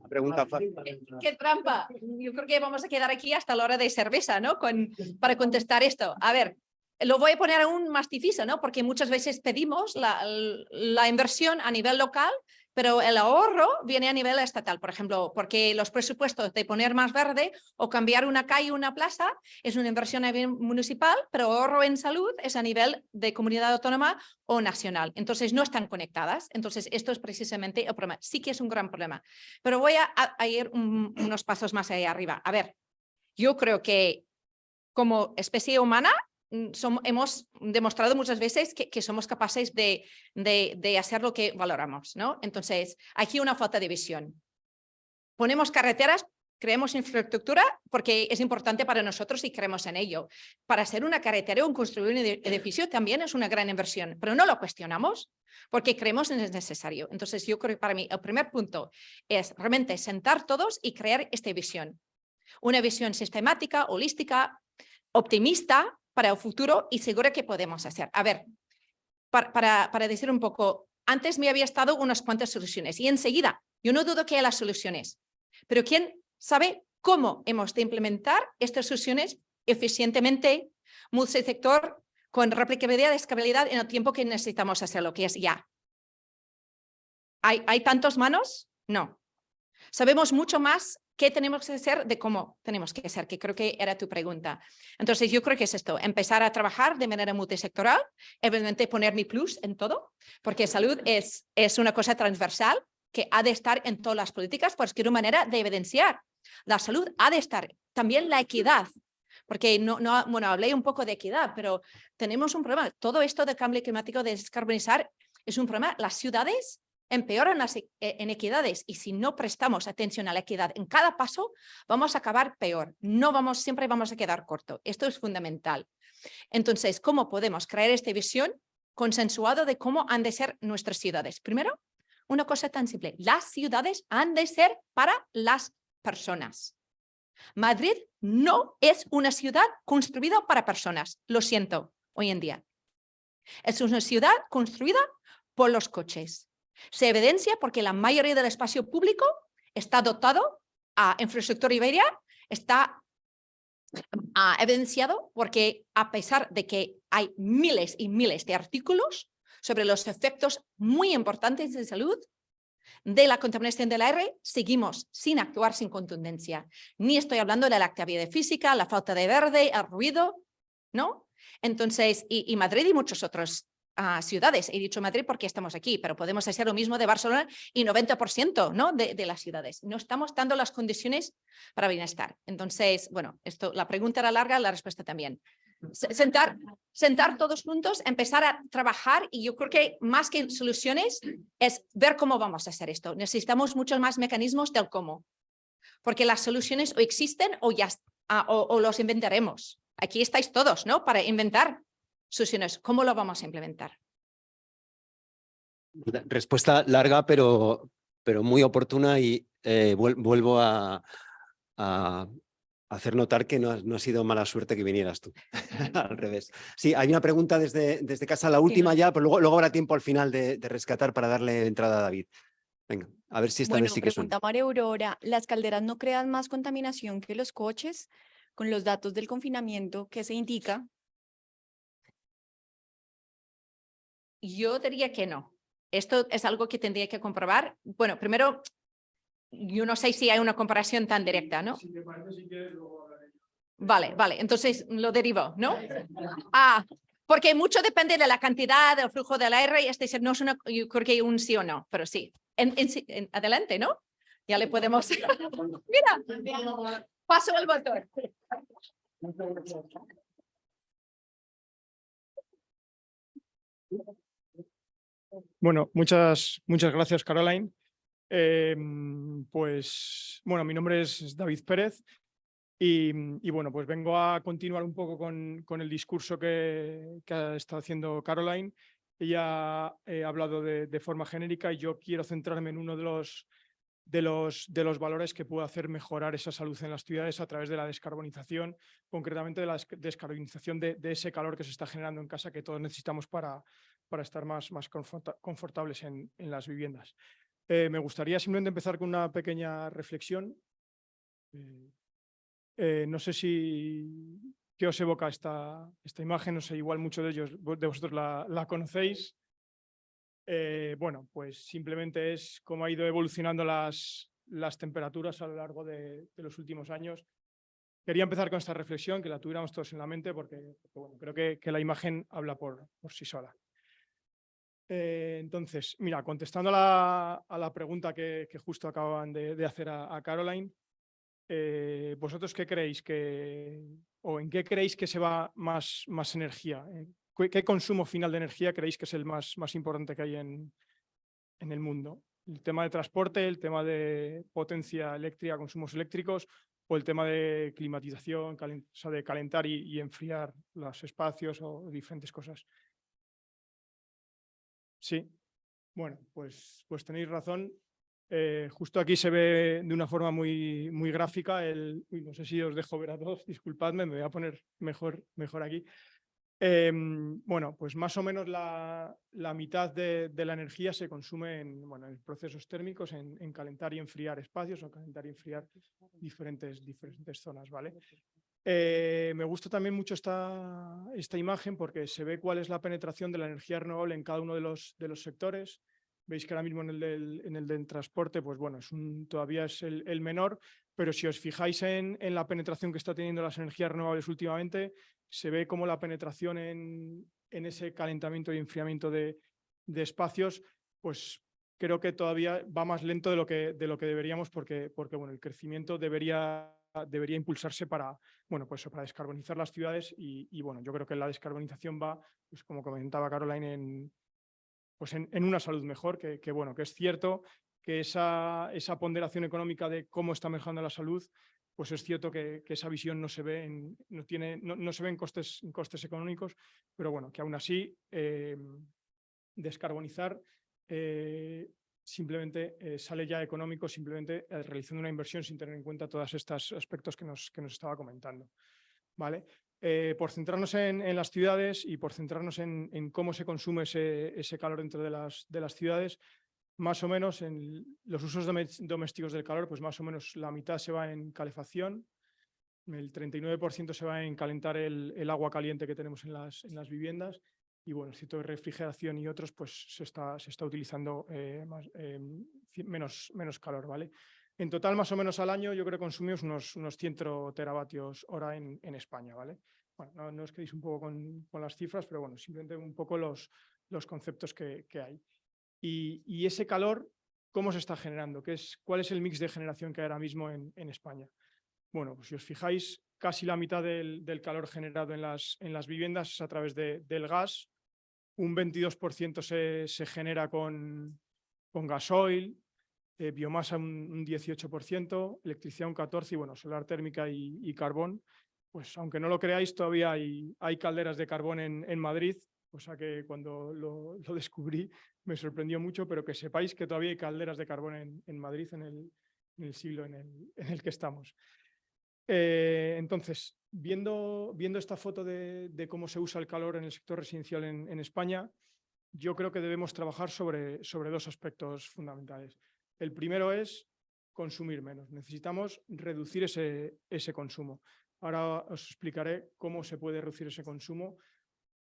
Pregunta fácil. ¡Qué trampa! Yo creo que vamos a quedar aquí hasta la hora de cerveza, ¿no? Con, para contestar esto. A ver, lo voy a poner aún más difícil, ¿no? Porque muchas veces pedimos la, la inversión a nivel local, pero el ahorro viene a nivel estatal, por ejemplo, porque los presupuestos de poner más verde o cambiar una calle o una plaza es una inversión municipal, pero ahorro en salud es a nivel de comunidad autónoma o nacional. Entonces no están conectadas. Entonces esto es precisamente el problema. Sí que es un gran problema. Pero voy a, ir un- unos pasos más allá arriba. A ver, yo creo que como especie humana mm, som- hemos demostrado muchas veces que, que somos capaces de, de, de hacer lo que valoramos, ¿no? Entonces, aquí una falta de visión. Ponemos carreteras, creemos infraestructura porque es importante para nosotros y creemos en ello. Para hacer una carretera o construir un edi- edificio también es una gran inversión, pero no lo cuestionamos porque creemos en es necesario. Entonces, yo creo que para mí el primer punto es realmente sentar todos y crear esta visión. Una visión sistemática, holística, optimista para el futuro y segura que podemos hacer. A ver, para, para, decir un poco, antes me había estado unas cuantas soluciones y enseguida, yo no dudo que haya las soluciones, pero ¿quién sabe cómo hemos de implementar estas soluciones eficientemente, multisector, con replicabilidad y escalabilidad en el tiempo que necesitamos hacerlo, que es ya? ¿Hay, ¿Hay tantos manos? No. Sabemos mucho más qué tenemos que hacer de cómo tenemos que hacer, que creo que era tu pregunta. Entonces, yo creo que es esto, empezar a trabajar de manera multisectoral, evidentemente poner mi plus en todo, porque salud es, es una cosa transversal que ha de estar en todas las políticas, pues que una manera de evidenciar. La salud ha de estar, también la equidad, porque no, no, bueno, hablé un poco de equidad, pero tenemos un problema. Todo esto de cambio climático, de descarbonizar, es un problema. Las ciudades empeoran las e- eh, inequidades y si no prestamos atención a la equidad en cada paso, vamos a acabar peor. No vamos, siempre vamos a quedar corto. Esto es fundamental. Entonces, ¿cómo podemos crear esta visión consensuado de cómo han de ser nuestras ciudades? Primero, una cosa tan simple. Las ciudades han de ser para las personas. Madrid no es una ciudad construida para personas. Lo siento, hoy en día. Es una ciudad construida por los coches. Se evidencia porque la mayoría del espacio público está dotado a infraestructura iberia, está evidenciado porque a pesar de que hay miles y miles de artículos sobre los efectos muy importantes de salud de la contaminación del aire, seguimos sin actuar sin contundencia. Ni estoy hablando de la actividad física, la falta de verde, el ruido, ¿no? Entonces, y, Madrid y muchas otras ah, ciudades. He dicho Madrid porque estamos aquí, pero podemos hacer lo mismo de Barcelona y 90% ¿no? de, las ciudades. No estamos dando las condiciones para bienestar. Entonces, bueno, esto, la pregunta era larga, la respuesta también. Se- Sentar, sentar todos juntos, empezar a trabajar y yo creo que más que soluciones es ver cómo vamos a hacer esto. Necesitamos muchos más mecanismos del cómo. Porque las soluciones o existen o ya ah, o los inventaremos. Aquí estáis todos, ¿no? Para inventar soluciones. ¿Cómo lo vamos a implementar? Respuesta larga, pero, pero muy oportuna y eh, vuel- vuelvo a, a hacer notar que no, ha- no ha sido mala suerte que vinieras tú. al revés. Sí, hay una pregunta desde, desde casa, la última ya, pero luego, luego habrá tiempo al final de, de rescatar para darle entrada a David. Venga, a ver si esta Bueno, vez sí que suena. pregunta María Aurora, ¿las calderas no crean más contaminación que los coches? Con los datos del confinamiento que se indica, Yo diría que no. Esto es algo que tendría que comprobar. Bueno, primero, yo no sé si hay una comparación tan directa, ¿no? Vale, vale, entonces lo derivo, ¿no? Ah, porque mucho depende de la cantidad, del flujo del aire, es decir, no es una, yo creo que un sí o no, pero sí. En, en sí- en- adelante, ¿no? Ya le podemos... Mira, paso el botón. Bueno, muchas, muchas gracias, Caroline. Em, pues, bueno, mi nombre es David Pérez y, bueno, pues vengo a continuar un poco con, con el discurso que, ha estado haciendo Caroline. Ella eh, ha hablado de, forma genérica y yo quiero centrarme en uno de los, de los, de los valores que puede hacer mejorar esa salud en las ciudades a través de la descarbonización, concretamente de la des- descarbonización de, de ese calor que se está generando en casa que todos necesitamos para, para estar más, más conforta- confortables en, en las viviendas. Eh, me gustaría simplemente empezar con una pequeña reflexión. Eh, eh, no sé si qué os evoca esta, esta imagen, no sé, igual muchos de ellos de vosotros la, la conocéis. Bueno, pues simplemente es cómo ha ido evolucionando las, las temperaturas a lo largo de, de los últimos años. Quería empezar con esta reflexión, que la tuviéramos todos en la mente, porque, creo que, que la imagen habla por, por sí sola. Eh, entonces, mira, contestando a la, pregunta que, justo acaban de, hacer a, Caroline, eh, ¿vosotros qué creéis que, o en qué creéis que se va más, más energía? ¿En ¿Qué, consumo final de energía creéis que es el más, más importante que hay en, en el mundo? ¿El tema de transporte, el tema de potencia eléctrica, consumos eléctricos o el tema de climatización, o sea, de calentar y, y enfriar los espacios o diferentes cosas? Sí, bueno, pues, pues tenéis razón. Eh, justo aquí se ve de una forma muy, muy gráfica el... uy, no sé si os dejo ver a todos, disculpadme, me voy a poner mejor, mejor aquí. Em, bueno, pues más o menos la, la mitad de, de la energía se consume en, bueno, en procesos térmicos, en, en calentar y enfriar espacios o calentar y enfriar diferentes, diferentes zonas, ¿vale? Eh, me gusta también mucho esta, imagen porque se ve cuál es la penetración de la energía renovable en cada uno de los, de los sectores. Veis que ahora mismo en el del, transporte, pues bueno, todavía es el, menor, pero si os fijáis en, la penetración que está teniendo las energías renovables últimamente, se ve como la penetración en, ese calentamiento y enfriamiento de, espacios, pues creo que todavía va más lento de lo que, de lo que deberíamos porque, porque bueno, el crecimiento debería, debería impulsarse para, bueno, pues para descarbonizar las ciudades y, bueno, yo creo que la descarbonización va, pues como comentaba Caroline, en, pues en, en una salud mejor, que, bueno, que es cierto que esa, esa ponderación económica de cómo está mejorando la salud, pues es cierto que, esa visión no se ve en, no tiene, no, no se ve en costes, en costes económicos, pero bueno, que aún así eh, descarbonizar eh, simplemente eh, sale ya económico, simplemente eh, realizando una inversión sin tener en cuenta todos estos aspectos que nos, que nos estaba comentando. ¿vale? Eh, por centrarnos en, las ciudades y por centrarnos en, en cómo se consume ese, ese, calor dentro de las, de las ciudades, más o menos en los usos domésticos del calor, pues más o menos la mitad se va en calefacción, el 39% se va en calentar el, el, agua caliente que tenemos en las, en las viviendas y bueno, el ciclo de refrigeración y otros, pues se está, se está utilizando eh, eh, menos, menos calor, ¿vale? En total, más o menos al año, yo creo que consumimos unos, unos 100 teravatios hora en, en España, ¿vale? Bueno, no, os quedéis un poco con, con, las cifras, pero bueno, simplemente un poco los, los conceptos que, que hay. Y, y, ese calor, ¿cómo se está generando? ¿Qué es, ¿Cuál es el mix de generación que hay ahora mismo en, en España? Bueno, pues si os fijáis, casi la mitad del, del calor generado en las, en las, viviendas es a través de, del gas, un 22% se, genera con, gasoil, eh, biomasa un, un 18%, electricidad un 14% y bueno, solar térmica y, carbón. Pues aunque no lo creáis, todavía hay, calderas de carbón en, en Madrid, cosa que cuando lo, descubrí me sorprendió mucho, pero que sepáis que todavía hay calderas de carbón en, Madrid en el, siglo en el que estamos. Eh, entonces, viendo, viendo esta foto de, cómo se usa el calor en el sector residencial en, en España, yo creo que debemos trabajar sobre, sobre dos aspectos fundamentales. El primero es consumir menos. Necesitamos reducir ese, ese consumo. Ahora os explicaré cómo se puede reducir ese consumo,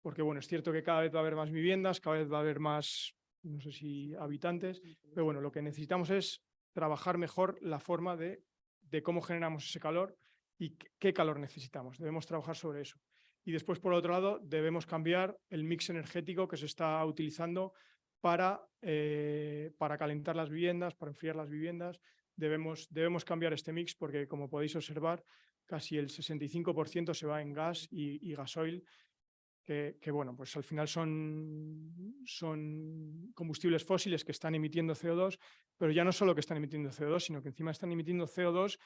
porque bueno, es cierto que cada vez va a haber más viviendas, cada vez va a haber más, no sé si habitantes, pero bueno, lo que necesitamos es trabajar mejor la forma de, de cómo generamos ese calor y qué calor necesitamos. Debemos trabajar sobre eso. Y después, por otro lado, debemos cambiar el mix energético que se está utilizando para, eh, para calentar las viviendas, para enfriar las viviendas. Debemos, debemos cambiar este mix porque, como podéis observar, casi el 65% se va en gas y, gasoil, que, que, bueno, pues al final son, son combustibles fósiles que están emitiendo CO2, pero ya no solo que están emitiendo CO2, sino que encima están emitiendo CO2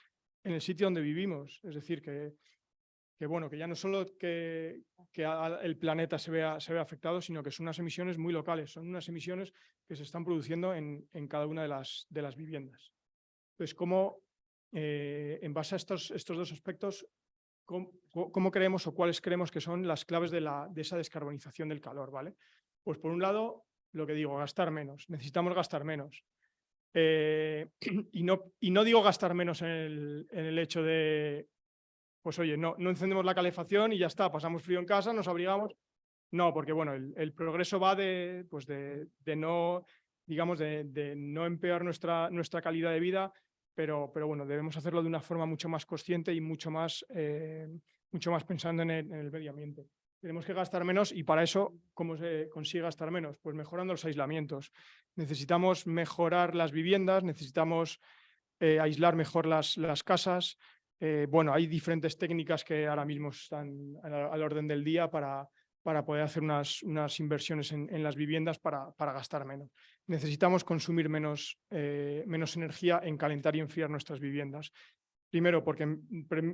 en el sitio donde vivimos. Es decir, que, bueno, que ya no solo que, el planeta se vea, afectado, sino que son unas emisiones muy locales, son unas emisiones que se están produciendo en, cada una de las, viviendas. Entonces, ¿cómo, eh, en base a estos, dos aspectos, ¿cómo, creemos o cuáles creemos que son las claves de, de esa descarbonización del calor? ¿vale? Pues por un lado, lo que digo, gastar menos, necesitamos gastar menos. Eh, y, no, digo gastar menos en el, en el hecho de pues oye, no, encendemos la calefacción y ya está, pasamos frío en casa, nos abrigamos. No, porque bueno, el, progreso va de, pues de, no, digamos, de, de, no empeorar nuestra, nuestra calidad de vida, pero, pero bueno, debemos hacerlo de una forma mucho más consciente y mucho más, eh, mucho más pensando en el, en el medio ambiente. Tenemos que gastar menos y para eso, ¿cómo se consigue gastar menos? Pues mejorando los aislamientos. Necesitamos mejorar las viviendas, necesitamos eh, aislar mejor las, las casas, eh, bueno, hay diferentes técnicas que ahora mismo están al, orden del día para, para poder hacer unas, unas inversiones en, en, las viviendas para, para gastar menos. Necesitamos consumir menos, eh, menos energía en calentar y enfriar nuestras viviendas. Primero, porque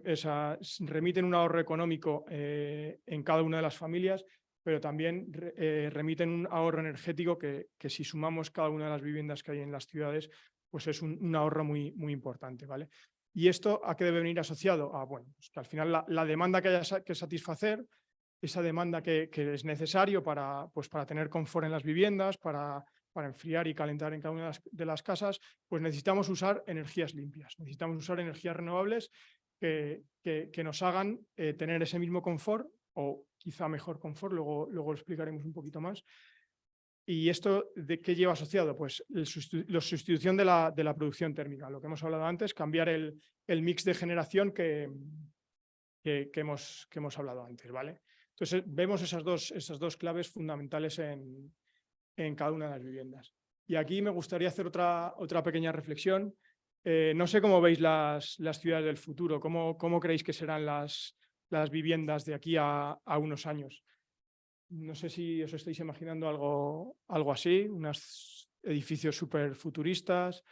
esa, remiten un ahorro económico eh, en cada una de las familias, pero también eh, remiten un ahorro energético que, que, si sumamos cada una de las viviendas que hay en las ciudades, pues es un, ahorro muy, muy importante. ¿vale? ¿Y esto a qué debe venir asociado? A, bueno, pues que al final la, la, demanda que haya que satisfacer, esa demanda que, que, es necesario para, pues para tener confort en las viviendas, para, para enfriar y calentar en cada una de las, casas, pues necesitamos usar energías limpias, necesitamos usar energías renovables que, que, que nos hagan eh, tener ese mismo confort o quizá mejor confort, luego, luego lo explicaremos un poquito más, ¿Y esto de qué lleva asociado? Pues la sustitución de la, de la producción térmica, lo que hemos hablado antes, cambiar el, el mix de generación que, que, que, hemos, que hemos hablado antes. ¿vale? Entonces vemos esas dos, esas dos claves fundamentales en, en cada una de las viviendas. Y aquí me gustaría hacer otra, otra pequeña reflexión. Eh, no sé cómo veis las, las ciudades del futuro, cómo, cómo creéis que serán las, las viviendas de aquí a, a unos años. No sé si os estáis imaginando algo, algo así, unos edificios súper futuristas.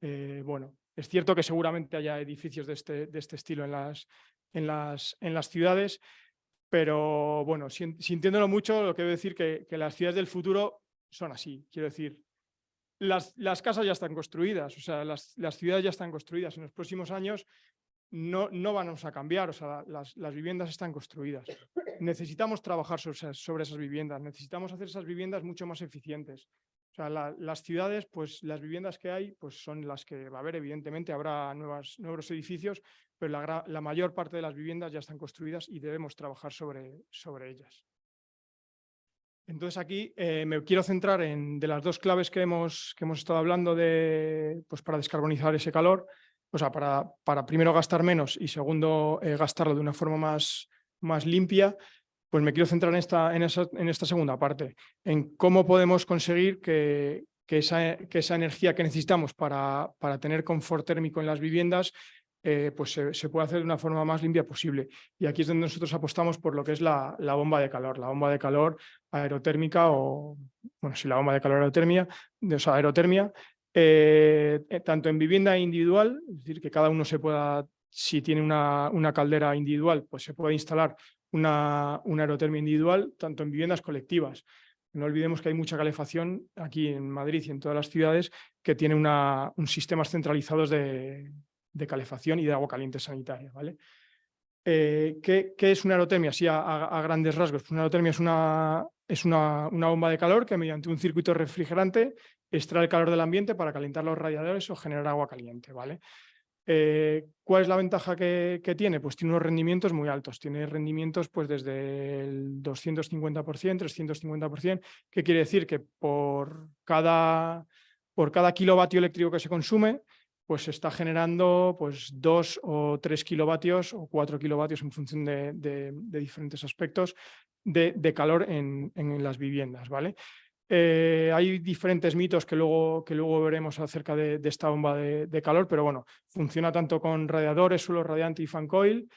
Eh, bueno, es cierto que seguramente haya edificios de este, de este estilo en las, en, las, en las ciudades, pero bueno, sintiéndolo mucho, lo que quiero decir que, que las ciudades del futuro son así. Quiero decir, las, las casas ya están construidas, o sea, las, las ciudades ya están construidas. En los próximos años no, no vamos a cambiar, o sea, las, las viviendas están construidas. Necesitamos trabajar sobre, sobre, esas viviendas, necesitamos hacer esas viviendas mucho más eficientes. O sea, la, las ciudades, pues las viviendas que hay, pues son las que va a haber, evidentemente, habrá nuevas, nuevos edificios, pero la, la mayor parte de las viviendas ya están construidas y debemos trabajar sobre, sobre ellas. Entonces aquí eh, me quiero centrar en de las dos claves que hemos, que hemos estado hablando de, pues para descarbonizar ese calor, o sea, para, para primero gastar menos y segundo eh, gastarlo de una forma más, más limpia, pues me quiero centrar en esta, en, esa, en esta segunda parte, en cómo podemos conseguir que, que, esa, que esa energía que necesitamos para, para tener confort térmico en las viviendas eh, pues se, puede hacer de una forma más limpia posible. Y aquí es donde nosotros apostamos por lo que es la, la, bomba de calor, la bomba de calor aerotérmica o, bueno, si la bomba de calor aerotermia, de, o sea, aerotermia, eh, eh, tanto en vivienda individual, es decir, que cada uno se pueda, si tiene una, una caldera individual, pues se puede instalar una, una aerotermia individual, tanto en viviendas colectivas. No olvidemos que hay mucha calefacción aquí en Madrid y en todas las ciudades que tiene una, un sistemas centralizados de, de, calefacción y de agua caliente sanitaria. ¿vale? Eh, ¿qué, ¿qué, es una aerotermia? Sí, a, grandes rasgos. Una aerotermia es, una, es una, bomba de calor que mediante un circuito refrigerante extrae el calor del ambiente para calentar los radiadores o generar agua caliente. ¿vale? Eh, ¿Cuál es la ventaja que, que, tiene? Pues tiene unos rendimientos muy altos. Tiene rendimientos pues desde el 250%, 350%. ¿Qué quiere decir? Que por cada, por cada kilovatio eléctrico que se consume, pues está generando pues dos o tres kilovatios o cuatro kilovatios en función de, diferentes aspectos de, calor en, las viviendas. ¿vale? Eh, hay diferentes mitos que luego, que luego veremos acerca de, esta bomba de, de, calor, pero bueno, funciona tanto con radiadores, suelo radiante y fan coil,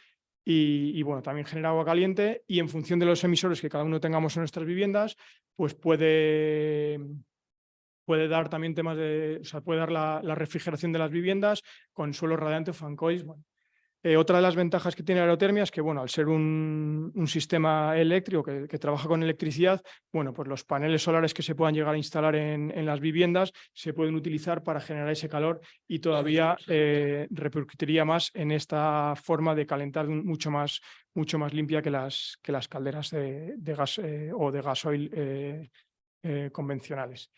y, y, bueno, también genera agua caliente y en función de los emisores que cada uno tengamos en nuestras viviendas, pues puede, puede dar también temas de, o sea, puede dar la, la refrigeración de las viviendas con suelo radiante o fan coils, bueno, eh, otra de las ventajas que tiene la aerotermia es que, bueno, al ser un, un sistema eléctrico que, que, trabaja con electricidad, bueno, pues los paneles solares que se puedan llegar a instalar en, en las viviendas se pueden utilizar para generar ese calor y todavía eh, repercutiría más en esta forma de calentar mucho más, mucho más limpia que las, que las calderas de, de gas eh, o de gasoil eh, eh, convencionales.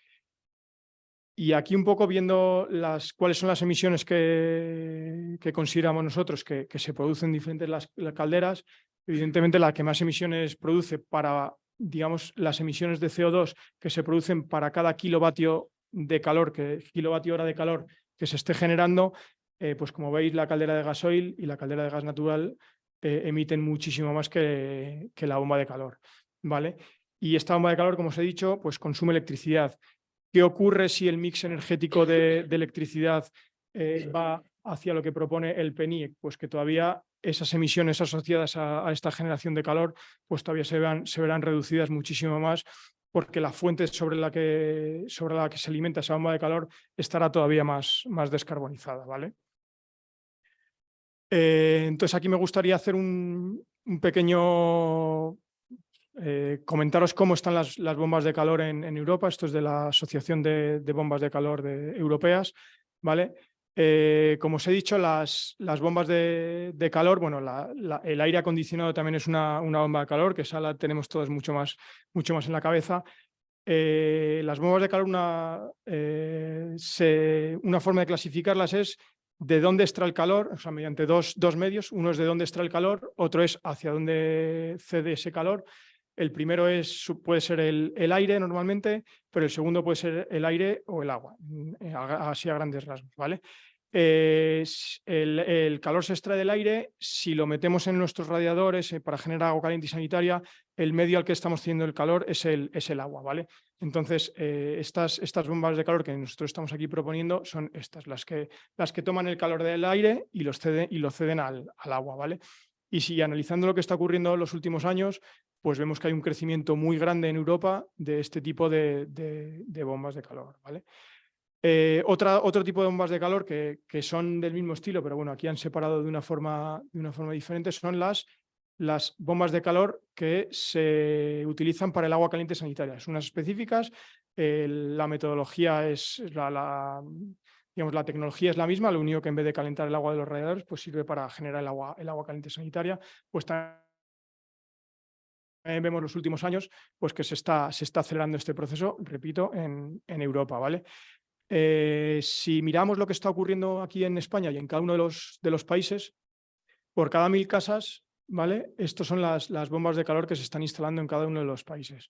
Y aquí un poco viendo cuáles son las emisiones que, consideramos nosotros que, se producen diferentes las, las, calderas, evidentemente la que más emisiones produce para, digamos, las emisiones de CO2 que se producen para cada kilovatio de calor, que, kilovatio hora de calor que se esté generando, eh, pues como veis la caldera de gasoil y la caldera de gas natural eh, emiten muchísimo más que, que la bomba de calor. ¿vale? Y esta bomba de calor, como os he dicho, pues consume electricidad. ¿Qué ocurre si el mix energético de, electricidad eh, va hacia lo que propone el PENIEC? Pues que todavía esas emisiones asociadas a, esta generación de calor pues todavía se, verán reducidas muchísimo más porque la fuente sobre la que, sobre la que se alimenta esa bomba de calor estará todavía más, más descarbonizada. ¿vale? Eh, entonces aquí me gustaría hacer un pequeño eh, comentaros cómo están las, las bombas de calor en, Europa. Esto es de la Asociación de, Bombas de Calor de, Europeas. ¿vale? Eh, como os he dicho, las, las bombas de, calor, bueno, el aire acondicionado también es una, una, bomba de calor, que esa la tenemos todos mucho más, mucho más en la cabeza. Eh, las bombas de calor, una, una forma de clasificarlas es de dónde extrae el calor, o sea, mediante dos, dos medios. Uno es de dónde extrae el calor, otro es hacia dónde cede ese calor. El primero es, puede ser el, el, aire normalmente, pero el segundo puede ser el aire o el agua, mm, eh, así a grandes rasgos. ¿vale? Eh, el, calor se extrae del aire, si lo metemos en nuestros radiadores eh, para generar agua caliente y sanitaria, el medio al que estamos teniendo el calor es el, es el agua. ¿vale? Entonces, estas, estas bombas de calor que nosotros estamos aquí proponiendo son estas, las que, las que toman el calor del aire y, y lo ceden al, al agua. ¿vale? Y si analizando lo que está ocurriendo en los últimos años, pues vemos que hay un crecimiento muy grande en Europa de este tipo de, de, bombas de calor. ¿vale? Eh, otro tipo de bombas de calor que, que, son del mismo estilo, pero bueno, aquí han separado de una forma, de una forma diferente, son las, las bombas de calor que se utilizan para el agua caliente sanitaria. Son unas específicas, eh, la metodología es la, digamos, la tecnología es la misma, lo único que en vez de calentar el agua de los radiadores, pues sirve para generar el agua, el agua caliente sanitaria, pues también vemos los últimos años pues que se está, se está acelerando este proceso, repito, en, en Europa. ¿vale? Eh, si miramos lo que está ocurriendo aquí en España y en cada uno de los, de los países, por cada mil casas, ¿vale? Estas son las, las bombas de calor que se están instalando en cada uno de los países.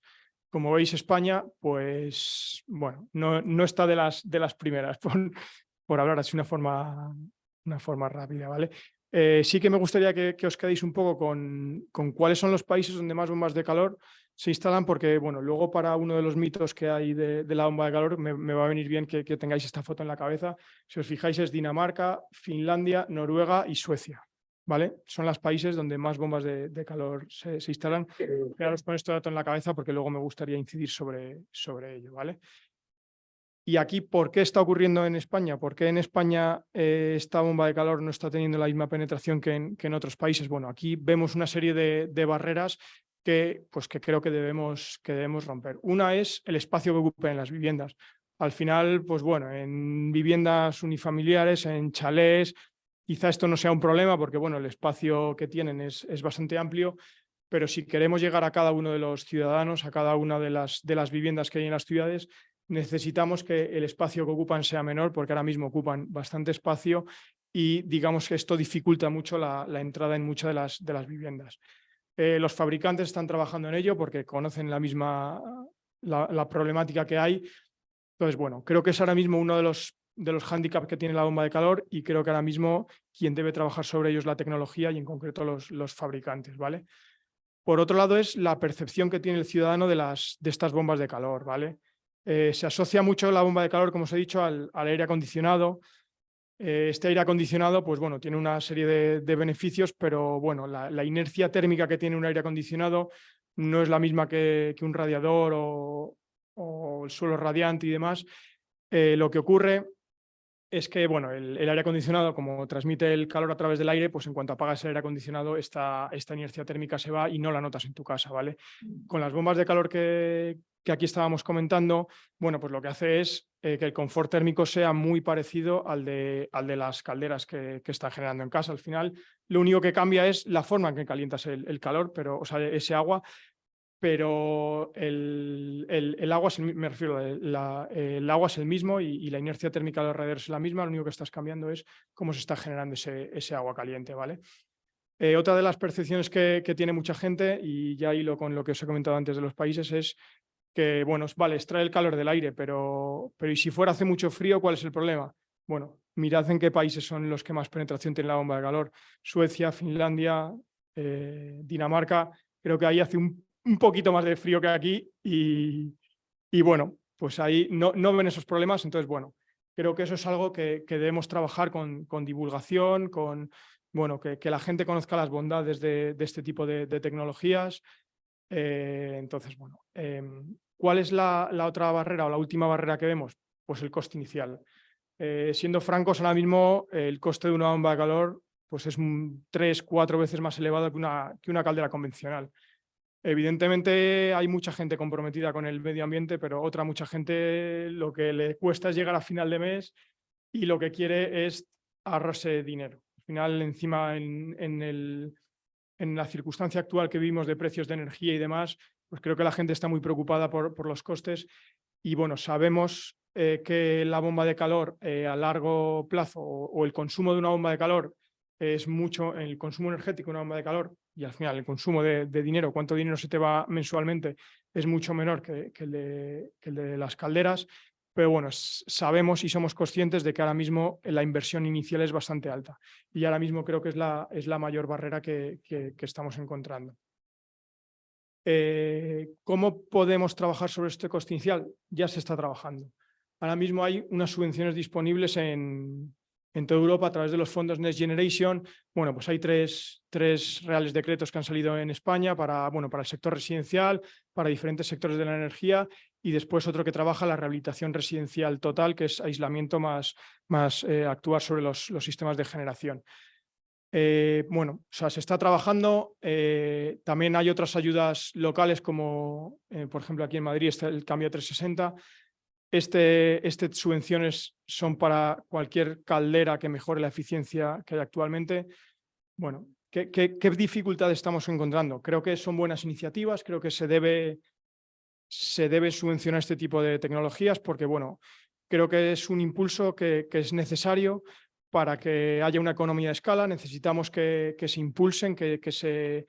Como veis, España, pues, bueno, no, está de las, de las primeras, por, hablar así una forma, una forma rápida, ¿vale? Eh, sí que me gustaría que, os quedéis un poco con, cuáles son los países donde más bombas de calor se instalan porque, bueno, luego para uno de los mitos que hay de, la bomba de calor me, me, va a venir bien que, que, tengáis esta foto en la cabeza. Si os fijáis es Dinamarca, Finlandia, Noruega y Suecia, ¿vale? Son los países donde más bombas de, de calor se, se instalan. Quedaros con este dato en la cabeza porque luego me gustaría incidir sobre, sobre ello, ¿vale? Y aquí, ¿por qué está ocurriendo en España? ¿Por qué en España eh, esta bomba de calor no está teniendo la misma penetración que en, otros países? Bueno, aquí vemos una serie de, barreras que, pues, que creo que debemos, que debemos romper. Una es el espacio que ocupen las viviendas. Al final, pues bueno, en viviendas unifamiliares, en chalés, quizá esto no sea un problema porque bueno, el espacio que tienen es, es bastante amplio, pero si queremos llegar a cada uno de los ciudadanos, a cada una de las, de las viviendas que hay en las ciudades, necesitamos que el espacio que ocupan sea menor porque ahora mismo ocupan bastante espacio y digamos que esto dificulta mucho la, entrada en muchas de las, de las viviendas. Eh, los fabricantes están trabajando en ello porque conocen la misma la, problemática que hay. Entonces, bueno, creo que es ahora mismo uno de los, de los hándicaps que tiene la bomba de calor y creo que ahora mismo quien debe trabajar sobre ello es la tecnología y en concreto los, los fabricantes, ¿vale? Por otro lado es la percepción que tiene el ciudadano de, las, de estas bombas de calor, ¿vale? Eh, se asocia mucho la bomba de calor, como os he dicho, al, aire acondicionado. Eh, este aire acondicionado, pues bueno, tiene una serie de, beneficios, pero bueno, la, inercia térmica que tiene un aire acondicionado no es la misma que, un radiador o, el suelo radiante y demás. Eh, lo que ocurre es que bueno, el, aire acondicionado, como transmite el calor a través del aire, pues en cuanto apagas el aire acondicionado, esta, esta inercia térmica se va y no la notas en tu casa, ¿vale? Mm. Con las bombas de calor que, que aquí estábamos comentando, bueno, pues lo que hace es eh, que el confort térmico sea muy parecido al de, al de las calderas que, que está generando en casa. Al final, lo único que cambia es la forma en que calientas el, calor, pero, o sea, ese agua, pero el, el, agua, es me refiero, el agua es el mismo y, la inercia térmica de alrededor es la misma, lo único que estás cambiando es cómo se está generando ese, ese agua caliente, ¿vale? Eh, otra de las percepciones que, que, tiene mucha gente, y ya hilo con lo que os he comentado antes de los países, es que, bueno, vale, extrae el calor del aire, pero, pero ¿y si fuera hace mucho frío, cuál es el problema? Bueno, mirad en qué países son los que más penetración tienen la bomba de calor. Suecia, Finlandia, eh, Dinamarca, creo que ahí hace un, poquito más de frío que aquí y, y bueno, pues ahí no, no, ven esos problemas, entonces bueno, creo que eso es algo que, que debemos trabajar con, con, divulgación, con bueno, que, que, la gente conozca las bondades de, este tipo de, tecnologías. Eh, entonces, bueno, em, ¿Cuál es la, otra barrera o la última barrera que vemos? Pues el coste inicial. Eh, siendo francos, ahora mismo el coste de una bomba de calor pues es tres, cuatro veces más elevado que una, que una caldera convencional. Evidentemente hay mucha gente comprometida con el medio ambiente, pero otra mucha gente lo que le cuesta es llegar a final de mes y lo que quiere es ahorrarse dinero. Al final, encima en, la circunstancia actual que vivimos de precios de energía y demás, pues creo que la gente está muy preocupada por, los costes y bueno, sabemos eh, que la bomba de calor eh, a largo plazo o, el consumo de una bomba de calor es mucho, el consumo energético de una bomba de calor y al final el consumo de, dinero, cuánto dinero se te va mensualmente, es mucho menor que, el, de, las calderas, pero bueno, sabemos y somos conscientes de que ahora mismo la inversión inicial es bastante alta y ahora mismo creo que es la, es la mayor barrera que, que estamos encontrando. Eh, ¿Cómo podemos trabajar sobre este coste inicial? Ya se está trabajando. Ahora mismo hay unas subvenciones disponibles en, en toda Europa a través de los fondos Next Generation. Bueno, pues hay tres, tres reales decretos que han salido en España para, bueno, para el sector residencial, para diferentes sectores de la energía y después otro que trabaja la rehabilitación residencial total, que es aislamiento más, más eh, actuar sobre los, los sistemas de generación. Eh, bueno, o sea, se está trabajando. Eh, también hay otras ayudas locales como, por ejemplo, aquí en Madrid está el cambio 360. Este, este subvenciones son para cualquier caldera que mejore la eficiencia que hay actualmente. Bueno, ¿qué, qué, dificultades estamos encontrando? Creo que son buenas iniciativas, creo que se debe, se debe subvencionar este tipo de tecnologías porque, bueno, creo que es un impulso que, que es necesario, para que haya una economía de escala necesitamos que, se impulsen, que, se,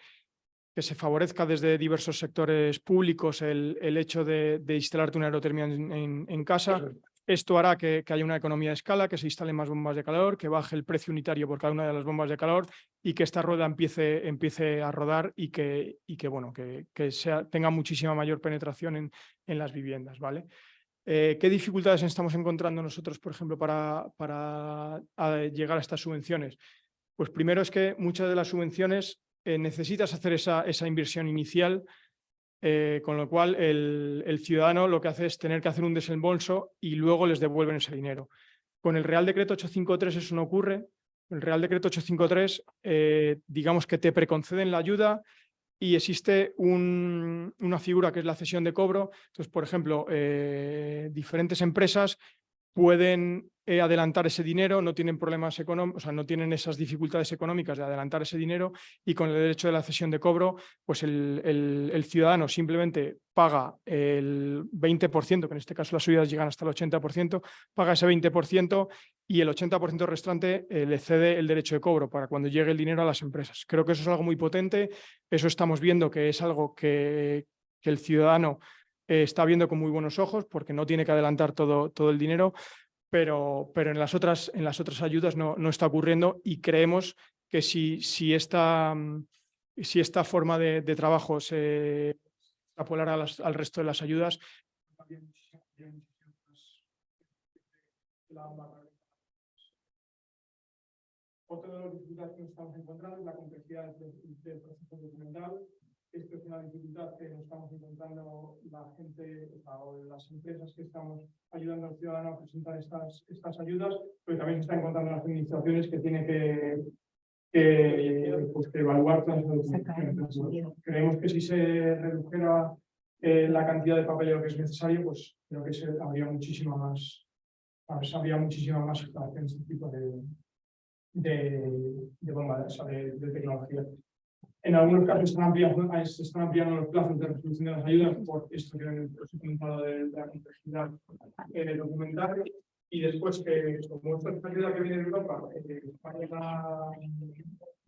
que se favorezca desde diversos sectores públicos el, hecho de, instalarte una aerotermia en, casa. Esto hará que, haya una economía de escala, que se instalen más bombas de calor, que baje el precio unitario por cada una de las bombas de calor y que esta rueda empiece, empiece a rodar y que, y que, bueno, que, sea, tenga muchísima mayor penetración en, en las viviendas. ¿vale? Eh, ¿Qué dificultades estamos encontrando nosotros, por ejemplo, para, para llegar a estas subvenciones? Pues primero es que muchas de las subvenciones eh, necesitas hacer esa, esa inversión inicial eh, con lo cual el, el, ciudadano lo que hace es tener que hacer un desembolso y luego les devuelven ese dinero. Con el Real Decreto 853 eso no ocurre. El Real Decreto 853, eh, digamos que te preconceden la ayuda y existe un, una figura que es la cesión de cobro. Entonces, por ejemplo, diferentes empresas pueden eh, adelantar ese dinero, no tienen problemas económicos, o sea, no tienen esas dificultades económicas de adelantar ese dinero y con el derecho de la cesión de cobro, pues el, el, ciudadano simplemente paga el 20%, que en este caso las subidas llegan hasta el 80%, paga ese 20% y el 80% restante eh, le cede el derecho de cobro para cuando llegue el dinero a las empresas. Creo que eso es algo muy potente, eso estamos viendo que es algo que, el ciudadano eh, está viendo con muy buenos ojos porque no tiene que adelantar todo, todo el dinero, pero, pero en, las otras, en las otras ayudas no, no está ocurriendo y creemos que si, si, esta, mm, si esta forma de, de trabajo se extrapolara al resto de las ayudas, otra de las dificultades que nos estamos encontrando es la complejidad del, del proceso documental esto es una dificultad que nos estamos encontrando la gente o las empresas que estamos ayudando al ciudadano a presentar estas, estas ayudas, pero también se están encontrando las administraciones que tienen que, que, pues, evaluar todas las Creemos que si se redujera eh, la cantidad de papeleo que es necesario, pues creo que se, habría muchísima más, habría muchísima más en este tipo de, de, de bombas, de, de tecnología. En algunos casos están ampliando, se están ampliando los plazos de resolución de las ayudas por esto que os he comentado de, la complejidad eh, documental. Y después que, como esta es ayuda que viene de Europa, eh, España la,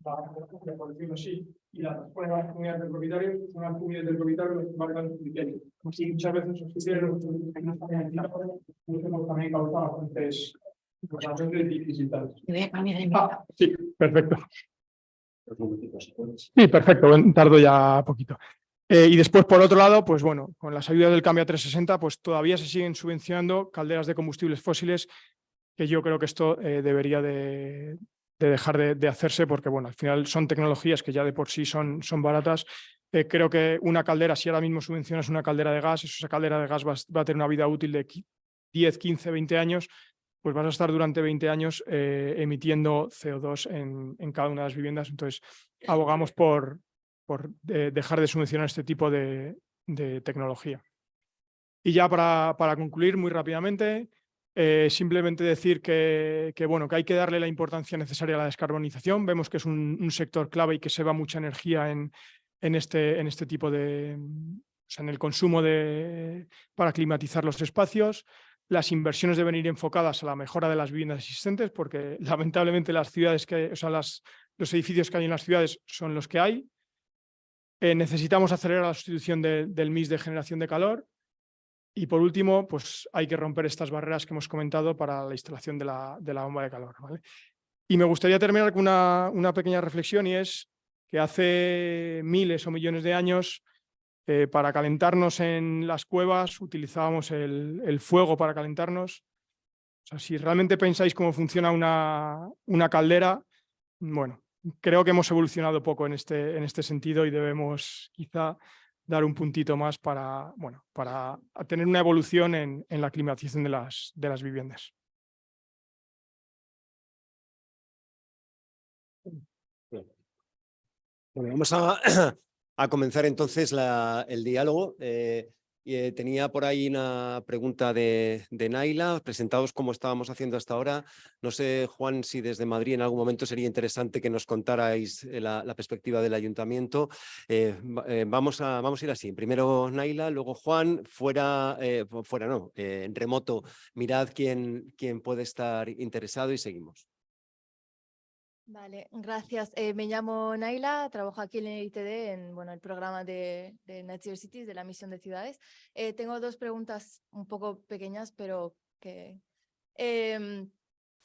la, por decirlo así, y la transpone a las comunidades de propietarios, son las comunidades de propietarios los que marcan los criterios. Y muchas veces los criterios que no están en el también causado bastantes, bastantes dificultades. Ah, sí, perfecto. Sí, perfecto, tardo ya poquito. Eh, y después, por otro lado, pues bueno, con las ayudas del cambio a 360, pues todavía se siguen subvencionando calderas de combustibles fósiles, que yo creo que esto eh, debería de, dejar de, hacerse, porque bueno, al final son tecnologías que ya de por sí son, baratas. Eh, creo que una caldera, si ahora mismo subvencionas una caldera de gas, esa caldera de gas va, va a tener una vida útil de 10, 15, 20 años, pues vas a estar durante 20 años eh, emitiendo CO2 en, en, cada una de las viviendas. Entonces, abogamos por, por dejar de subvencionar este tipo de, de tecnología. Y ya para, para concluir muy rápidamente, eh, simplemente decir que, que, bueno, que hay que darle la importancia necesaria a la descarbonización. Vemos que es un, un sector clave y que se va mucha energía en, en, este, en este tipo de... O sea, en el consumo de, para climatizar los espacios. Las inversiones deben ir enfocadas a la mejora de las viviendas existentes porque lamentablemente las ciudades que, o sea, los edificios que hay en las ciudades son los que hay. Eh, necesitamos acelerar la sustitución del MIS de generación de calor. Y por último, pues hay que romper estas barreras que hemos comentado para la instalación de la, de la bomba de calor. ¿vale? Y me gustaría terminar con una, una pequeña reflexión y es que hace miles o millones de años eh, para calentarnos en las cuevas utilizábamos el, fuego para calentarnos. O sea, si realmente pensáis cómo funciona una, caldera, bueno, creo que hemos evolucionado poco en este, en este sentido y debemos quizá dar un puntito más para, bueno, para tener una evolución en, en la climatización de las, de las viviendas. Bueno, vamos a, a comenzar entonces el diálogo. Eh, eh, tenía por ahí una pregunta de, Naila, presentados como estábamos haciendo hasta ahora. No sé, Juan, si desde Madrid en algún momento sería interesante que nos contarais eh, la, perspectiva del ayuntamiento. vamos, a, vamos a ir así. Primero Naila, luego Juan, fuera, fuera no, en remoto, mirad quién, quién puede estar interesado y seguimos. Vale, gracias. Eh, me llamo Naila, trabajo aquí en el ITD, en bueno, el programa de, de Net Zero Cities, de la misión de ciudades. Eh, tengo dos preguntas un poco pequeñas, pero que... Em,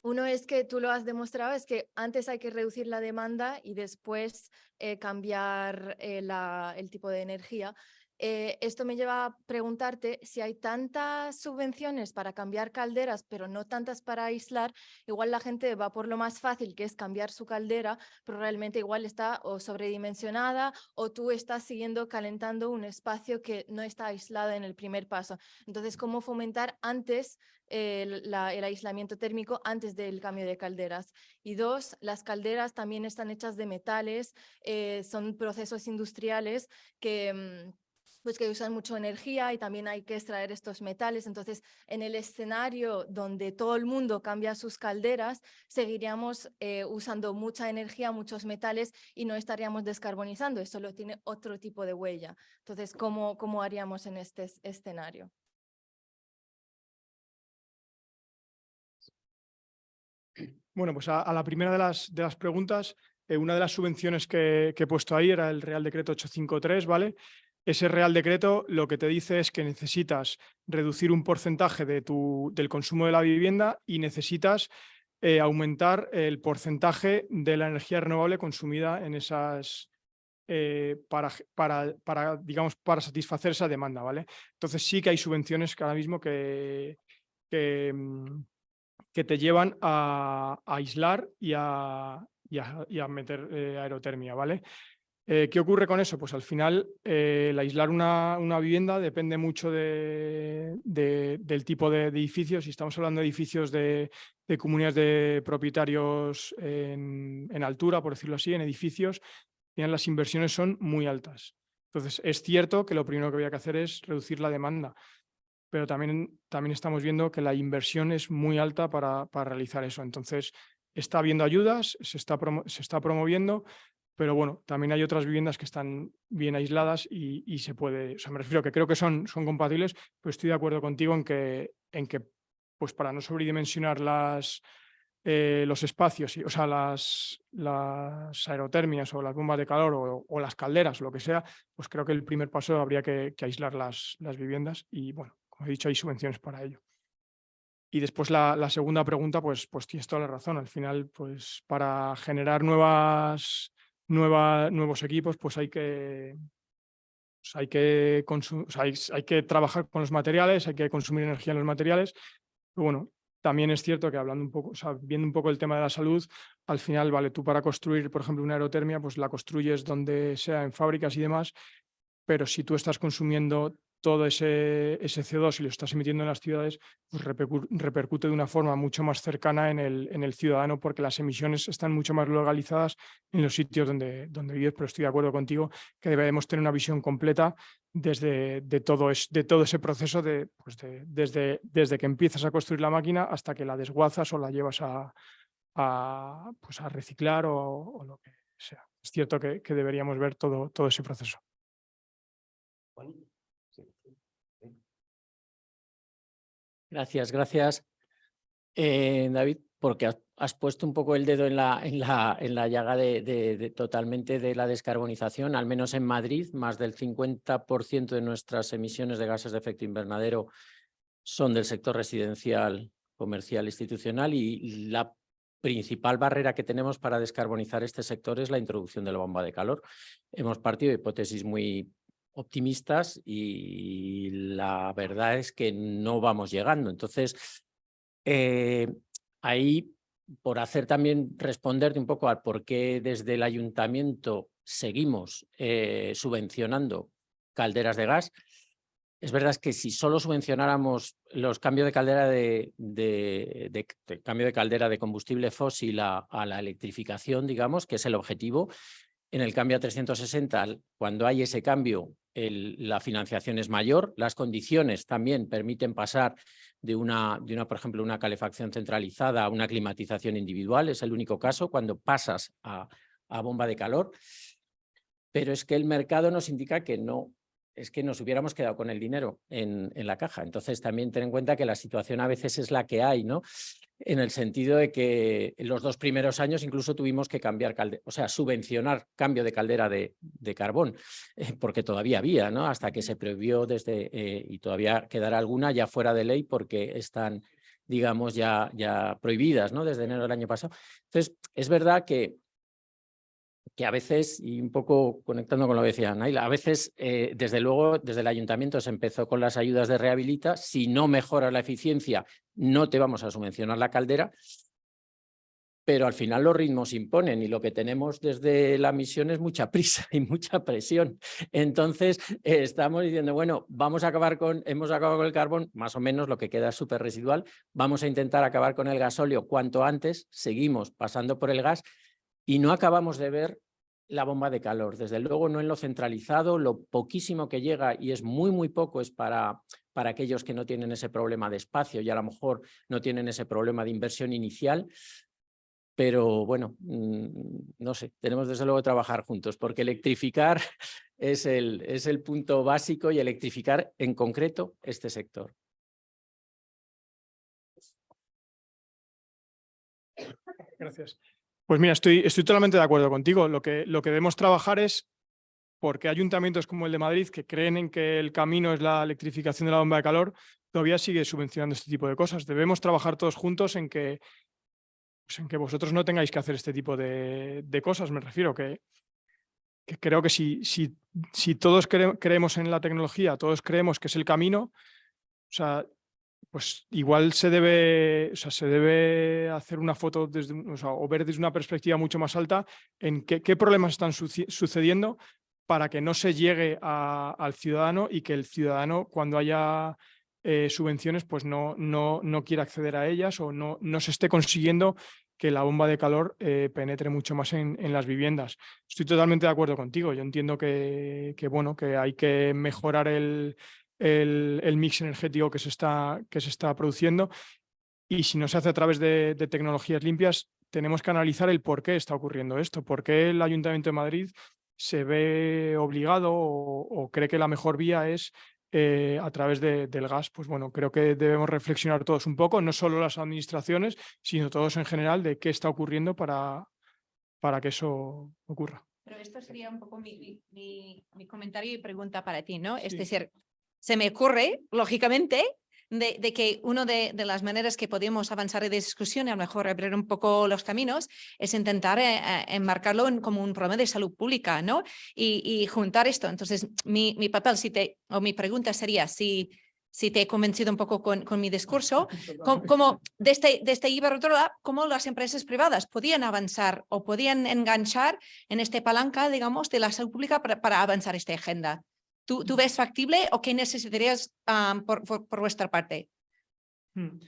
uno es que tú lo has demostrado, es que antes hay que reducir la demanda y después eh, cambiar la, el tipo de energía. Eh, esto me lleva a preguntarte si hay tantas subvenciones para cambiar calderas, pero no tantas para aislar, igual la gente va por lo más fácil, que es cambiar su caldera, pero realmente igual está sobredimensionada o tú estás siguiendo calentando un espacio que no está aislado en el primer paso. Entonces, ¿cómo fomentar antes el, el, aislamiento térmico antes del cambio de calderas. Y dos, las calderas también están hechas de metales, eh, son procesos industriales que mm, pues que usan mucho energía y también hay que extraer estos metales. Entonces, en el escenario donde todo el mundo cambia sus calderas, seguiríamos eh, usando mucha energía, muchos metales y no estaríamos descarbonizando. Eso lo tiene otro tipo de huella. Entonces, ¿cómo, cómo haríamos en este escenario? Bueno, pues a, la primera de las, de las preguntas, eh, una de las subvenciones que, que, he puesto ahí era el Real Decreto 853, ¿vale? Ese Real Decreto lo que te dice es que necesitas reducir un porcentaje de tu, del consumo de la vivienda y necesitas eh, aumentar el porcentaje de la energía renovable consumida en esas, eh, para, para, para, digamos, para satisfacer esa demanda, ¿vale? Entonces sí que hay subvenciones que ahora mismo que, que, mm, te llevan a, aislar y a, y a, meter eh, aerotermia, ¿vale? Eh, ¿Qué ocurre con eso? Pues al final eh, el aislar una, vivienda depende mucho de, del tipo de, edificios. Si estamos hablando de edificios de, comunidades de propietarios en, altura, por decirlo así, en edificios, las inversiones son muy altas. Entonces, es cierto que lo primero que había que hacer es reducir la demanda, pero también, también estamos viendo que la inversión es muy alta para, para realizar eso. Entonces, está habiendo ayudas, se está, se está promoviendo, pero bueno, también hay otras viviendas que están bien aisladas y, se puede, o sea, me refiero que creo que son, son compatibles, pero estoy de acuerdo contigo en que, en que pues para no sobredimensionar las, eh, los espacios, o sea, las, las aerotermias o las bombas de calor o, las calderas lo que sea, pues creo que el primer paso habría que, aislar las, las viviendas y bueno, como he dicho, hay subvenciones para ello. Y después la, la, segunda pregunta, pues, pues tienes toda la razón. Al final, pues para generar nuevas nuevos equipos, pues hay que, pues hay, que hay, que trabajar con los materiales, hay que consumir energía en los materiales. Bueno, también es cierto que hablando un poco, viendo un poco el tema de la salud, al final, vale, tú para construir, por ejemplo, una aerotermia, pues la construyes donde sea, en fábricas y demás, pero si tú estás consumiendo todo ese, ese CO2 y lo estás emitiendo en las ciudades, pues repercute de una forma mucho más cercana en el, en el ciudadano porque las emisiones están mucho más localizadas en los sitios donde, donde vives, pero estoy de acuerdo contigo que debemos tener una visión completa desde de todo, es, de todo ese proceso de, pues desde, desde que empiezas a construir la máquina hasta que la desguazas o la llevas a, a, pues a reciclar o, lo que sea. Es cierto que, que deberíamos ver todo, todo ese proceso. Gracias, gracias. Eh, David, porque has, puesto un poco el dedo en la, en la, en la llaga de, totalmente de la descarbonización, al menos en Madrid, más del 50% de nuestras emisiones de gases de efecto invernadero son del sector residencial, comercial, institucional y la principal barrera que tenemos para descarbonizar este sector es la introducción de la bomba de calor. Hemos partido de hipótesis muy optimistas y la verdad es que no vamos llegando. Entonces, eh, ahí, por hacer también responderte un poco al por qué desde el ayuntamiento seguimos eh, subvencionando calderas de gas, es verdad que si solo subvencionáramos los cambios de caldera de, cambio de caldera de combustible fósil a, la electrificación, digamos, que es el objetivo, en el cambio a 360, cuando hay ese cambio, la financiación es mayor, las condiciones también permiten pasar de una, por ejemplo, una calefacción centralizada a una climatización individual, es el único caso cuando pasas a bomba de calor, pero es que el mercado nos indica que no, es que nos hubiéramos quedado con el dinero en, en, la caja. Entonces también ten en cuenta que la situación a veces es la que hay, ¿no? En el sentido de que en los dos primeros años incluso tuvimos que cambiar, calde o sea, subvencionar cambio de caldera de, de carbón, eh, porque todavía había, ¿no? Hasta que se prohibió desde, eh, y todavía quedará alguna ya fuera de ley porque están, digamos, ya, ya prohibidas, ¿no? Desde enero del año pasado. Entonces, es verdad que que a veces, y un poco conectando con lo que decía Naila, a veces, eh, desde luego, desde el ayuntamiento se empezó con las ayudas de rehabilita, si no mejora la eficiencia, no te vamos a subvencionar la caldera, pero al final los ritmos imponen y lo que tenemos desde la misión es mucha prisa y mucha presión. Entonces, eh, estamos diciendo, bueno, vamos a acabar con, hemos acabado con el carbón, más o menos lo que queda es súper residual, vamos a intentar acabar con el gasóleo cuanto antes, seguimos pasando por el gas y no acabamos de ver la bomba de calor. Desde luego no en lo centralizado, lo poquísimo que llega y es muy, muy poco es para, para aquellos que no tienen ese problema de espacio y a lo mejor no tienen ese problema de inversión inicial. Pero bueno, mm, no sé, tenemos desde luego que trabajar juntos porque electrificar es el, es el punto básico y electrificar en concreto este sector. Gracias. Pues mira, estoy, estoy totalmente de acuerdo contigo. Lo que, lo que debemos trabajar es porque ayuntamientos como el de Madrid que creen en que el camino es la electrificación de la bomba de calor, todavía sigue subvencionando este tipo de cosas. Debemos trabajar todos juntos en que, pues en que vosotros no tengáis que hacer este tipo de, cosas. Me refiero que, que creo que si, si, si todos creemos en la tecnología, todos creemos que es el camino, o sea, pues igual se debe, o sea, se debe hacer una foto desde, o, ver desde una perspectiva mucho más alta en qué, problemas están sucediendo para que no se llegue al ciudadano y que el ciudadano cuando haya eh, subvenciones pues no, no, no quiera acceder a ellas o no, no se esté consiguiendo que la bomba de calor eh, penetre mucho más en, en, las viviendas. Estoy totalmente de acuerdo contigo. Yo entiendo que, que, bueno, que hay que mejorar el, el, mix energético que se, está, que se está produciendo y si no se hace a través de, tecnologías limpias, tenemos que analizar el por qué está ocurriendo esto, por qué el Ayuntamiento de Madrid se ve obligado o, cree que la mejor vía es eh, a través del gas. Pues bueno, creo que debemos reflexionar todos un poco, no solo las administraciones, sino todos en general, de qué está ocurriendo para, para que eso ocurra. Pero esto sería un poco mi, mi, comentario y pregunta para ti, ¿no? Es decir, se me ocurre, lógicamente, de, que una de, las maneras que podemos avanzar en discusión y a lo mejor abrir un poco los caminos es intentar eh, eh, enmarcarlo como un problema de salud pública ¿no? y, juntar esto. Entonces, mi, papel si te, o mi pregunta sería si, si te he convencido un poco con, mi discurso, como, desde, desde Iberdrola, cómo las empresas privadas podían avanzar o podían enganchar en esta palanca, digamos, de la salud pública para, para avanzar esta agenda. ¿Tú, tú ves factible o qué necesitarías por, por, vuestra parte? Hmm.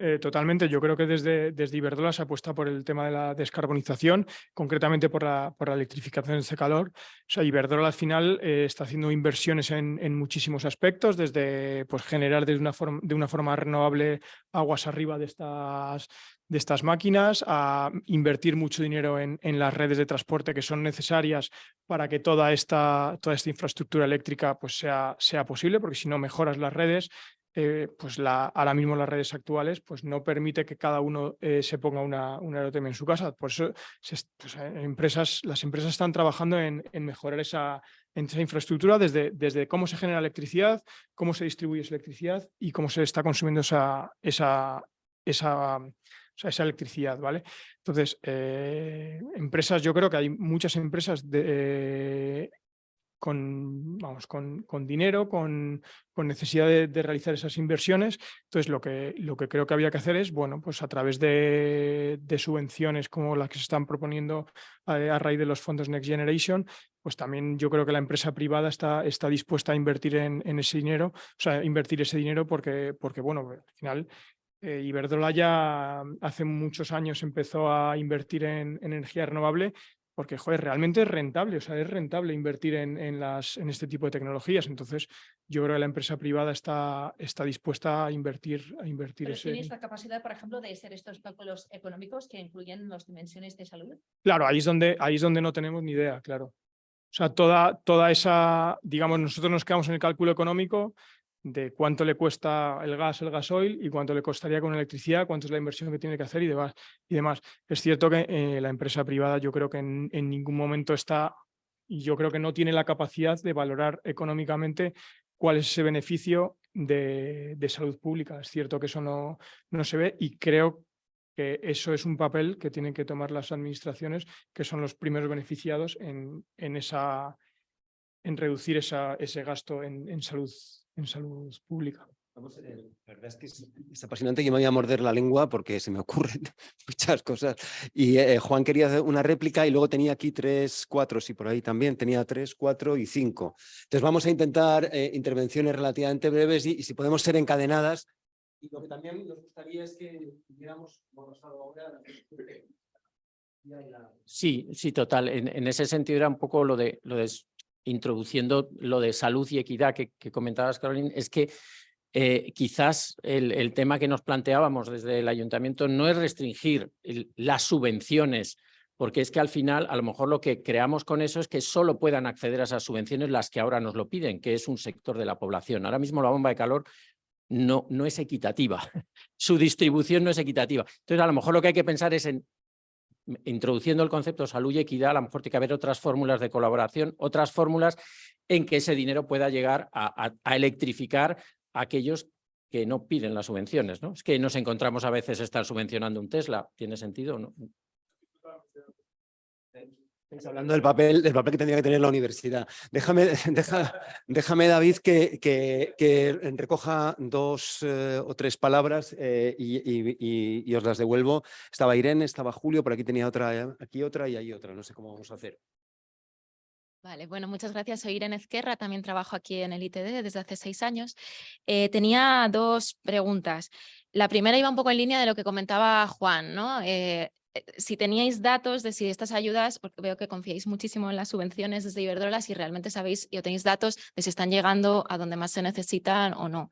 Eh, totalmente, yo creo que desde, desde Iberdrola se apuesta por el tema de la descarbonización, concretamente por la, por la electrificación de este calor. O sea, Iberdrola al final eh, está haciendo inversiones en, en, muchísimos aspectos, desde pues, generar de una, forma, de una forma renovable aguas arriba de estas, de estas máquinas, a invertir mucho dinero en, en, las redes de transporte que son necesarias para que toda esta, toda esta infraestructura eléctrica pues sea, sea posible, porque si no mejoras las redes, eh, pues la, ahora mismo las redes actuales pues no permite que cada uno eh, se ponga una, una en su casa. Por eso pues, eh, las empresas están trabajando en, en mejorar esa, esa, infraestructura desde, desde cómo se genera electricidad, cómo se distribuye esa electricidad y cómo se está consumiendo esa, esa, esa, esa electricidad, ¿vale? Entonces, empresas, yo creo que hay muchas empresas de, con, vamos, con, con dinero, con, con necesidad de, realizar esas inversiones. Entonces, lo que, lo que creo que había que hacer es, bueno, pues a través de, subvenciones como las que se están proponiendo a, raíz de los fondos Next Generation, pues también yo creo que la empresa privada está, está dispuesta a invertir en, en ese dinero, o sea, invertir ese dinero porque, porque bueno, al final eh, Iberdrola ya hace muchos años empezó a invertir en, en, energía renovable porque joder, realmente es rentable, o sea, es rentable invertir en, en, las, en este tipo de tecnologías. Entonces, yo creo que la empresa privada está, está dispuesta a invertir, a invertir ese... ¿Tienes la capacidad, por ejemplo, de hacer estos cálculos económicos que incluyen las dimensiones de salud? Claro, ahí es donde, ahí es donde no tenemos ni idea, claro. O sea, toda, toda esa, digamos, nosotros nos quedamos en el cálculo económico de cuánto le cuesta el gas, el gasoil y cuánto le costaría con electricidad, cuánto es la inversión que tiene que hacer y demás. Y demás. Es cierto que eh, la empresa privada yo creo que en, ningún momento está y yo creo que no tiene la capacidad de valorar económicamente cuál es ese beneficio de, salud pública. Es cierto que eso no, no se ve y creo que eso es un papel que tienen que tomar las administraciones, que son los primeros beneficiados en, en, esa, en reducir esa, ese gasto en, en, salud, en salud pública. Eh, la verdad es que es, apasionante. Yo me voy a morder la lengua porque se me ocurren muchas cosas. Y eh, Juan quería hacer una réplica y luego tenía aquí tres, cuatro, sí, por ahí también tenía tres, cuatro y cinco. Entonces vamos a intentar eh, intervenciones relativamente breves y, si podemos ser encadenadas. Y lo que también nos gustaría es que tuviéramos ahora Sí, sí, total. En, ese sentido era un poco lo de, lo de introduciendo lo de salud y equidad que, comentabas, Carolina, es que eh, quizás el, tema que nos planteábamos desde el ayuntamiento no es restringir las subvenciones, porque es que al final a lo mejor lo que creamos con eso es que solo puedan acceder a esas subvenciones las que ahora nos lo piden, que es un sector de la población. Ahora mismo la bomba de calor no, no es equitativa, su distribución no es equitativa. Entonces a lo mejor lo que hay que pensar es en introduciendo el concepto salud y equidad, a lo mejor tiene que haber otras fórmulas de colaboración, otras fórmulas en que ese dinero pueda llegar a electrificar aquellos que no piden las subvenciones. ¿no? Es que nos encontramos a veces estar subvencionando un Tesla. ¿Tiene sentido no? Hablando del papel, del papel que tendría que tener la universidad. Déjame, déjame David, que, que, recoja dos eh, o tres palabras eh, y, os las devuelvo. Estaba Irene, estaba Julio, por aquí tenía otra, aquí otra y ahí otra. No sé cómo vamos a hacer. Vale, bueno, muchas gracias. Soy Irene Ezquerra, también trabajo aquí en el ITD desde hace seis años. Eh, tenía dos preguntas. La primera iba un poco en línea de lo que comentaba Juan, ¿no? Si teníais datos de si estas ayudas, porque veo que confiáis muchísimo en las subvenciones desde Iberdrola, si realmente sabéis y tenéis datos de si están llegando a donde más se necesitan o no.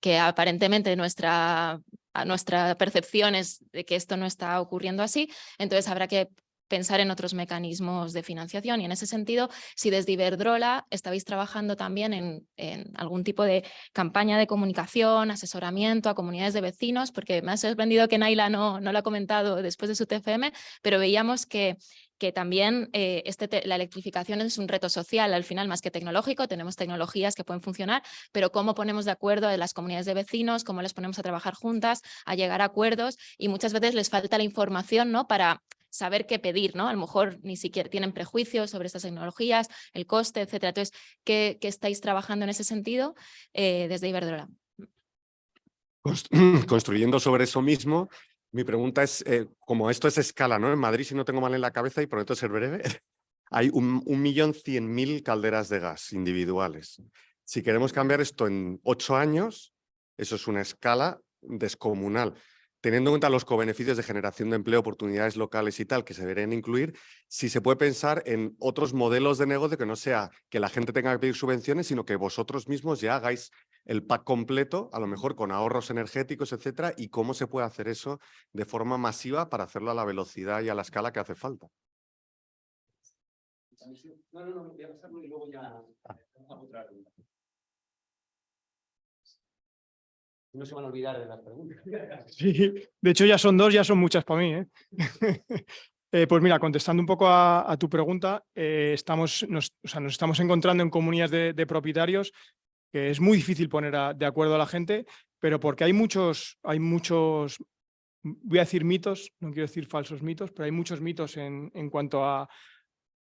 Que aparentemente nuestra, nuestra percepción es de que esto no está ocurriendo así, entonces habrá que pensar en otros mecanismos de financiación. Y en ese sentido, si desde Iberdrola estabais trabajando también en, algún tipo de campaña de comunicación, asesoramiento a comunidades de vecinos, porque me ha sorprendido que Naila no, no lo ha comentado después de su TFM, pero veíamos que que también eh, este la electrificación es un reto social al final más que tecnológico, tenemos tecnologías que pueden funcionar, pero cómo ponemos de acuerdo a las comunidades de vecinos, cómo les ponemos a trabajar juntas, a llegar a acuerdos y muchas veces les falta la información ¿no? para saber qué pedir, ¿no? A lo mejor ni siquiera tienen prejuicios sobre estas tecnologías, el coste, etcétera. Entonces, ¿qué, estáis trabajando en ese sentido eh, desde Iberdrola? Construyendo sobre eso mismo, mi pregunta es, eh, como esto es escala, ¿no? En Madrid, si no tengo mal en la cabeza y prometo ser breve, hay un, un millón cien mil calderas de gas individuales. Si queremos cambiar esto en ocho años, eso es una escala descomunal teniendo en cuenta los cobeneficios de generación de empleo, oportunidades locales y tal que se deberían incluir, si se puede pensar en otros modelos de negocio que no sea que la gente tenga que pedir subvenciones, sino que vosotros mismos ya hagáis el pack completo, a lo mejor con ahorros energéticos, etcétera, y cómo se puede hacer eso de forma masiva para hacerlo a la velocidad y a la escala que hace falta. No, no, no, voy a pasarlo y luego ya otra no se van a olvidar de las preguntas. Sí, de hecho ya son dos, ya son muchas para mí. ¿eh? eh pues mira, contestando un poco a, tu pregunta, eh, estamos, nos, o sea, nos estamos encontrando en comunidades de, propietarios que es muy difícil poner de acuerdo a la gente, pero porque hay muchos, hay muchos, voy a decir mitos, no quiero decir falsos mitos, pero hay muchos mitos en, en cuanto a,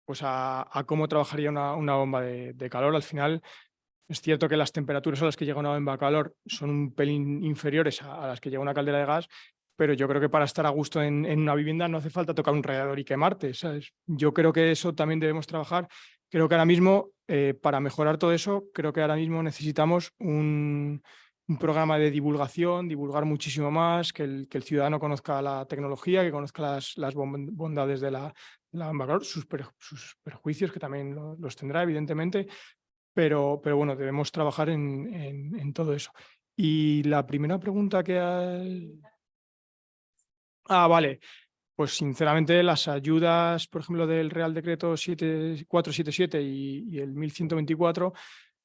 pues a, cómo trabajaría una, bomba de calor. Al final, es cierto que las temperaturas a las que llega una bomba calor son un pelín inferiores a, las que llega una caldera de gas, pero yo creo que para estar a gusto en, una vivienda no hace falta tocar un radiador y quemarte. Yo creo que eso también debemos trabajar. Creo que ahora mismo, eh, para mejorar todo eso, creo que ahora mismo necesitamos un, programa de divulgación, divulgar muchísimo más, que el, ciudadano conozca la tecnología, que conozca las, bondades de la, calor, sus, sus, perjuicios, que también los tendrá, evidentemente, pero, pero bueno, debemos trabajar en, todo eso. Y la primera pregunta que hay... Ah, vale. Pues sinceramente las ayudas, por ejemplo, del Real Decreto 477 y, y el 1124,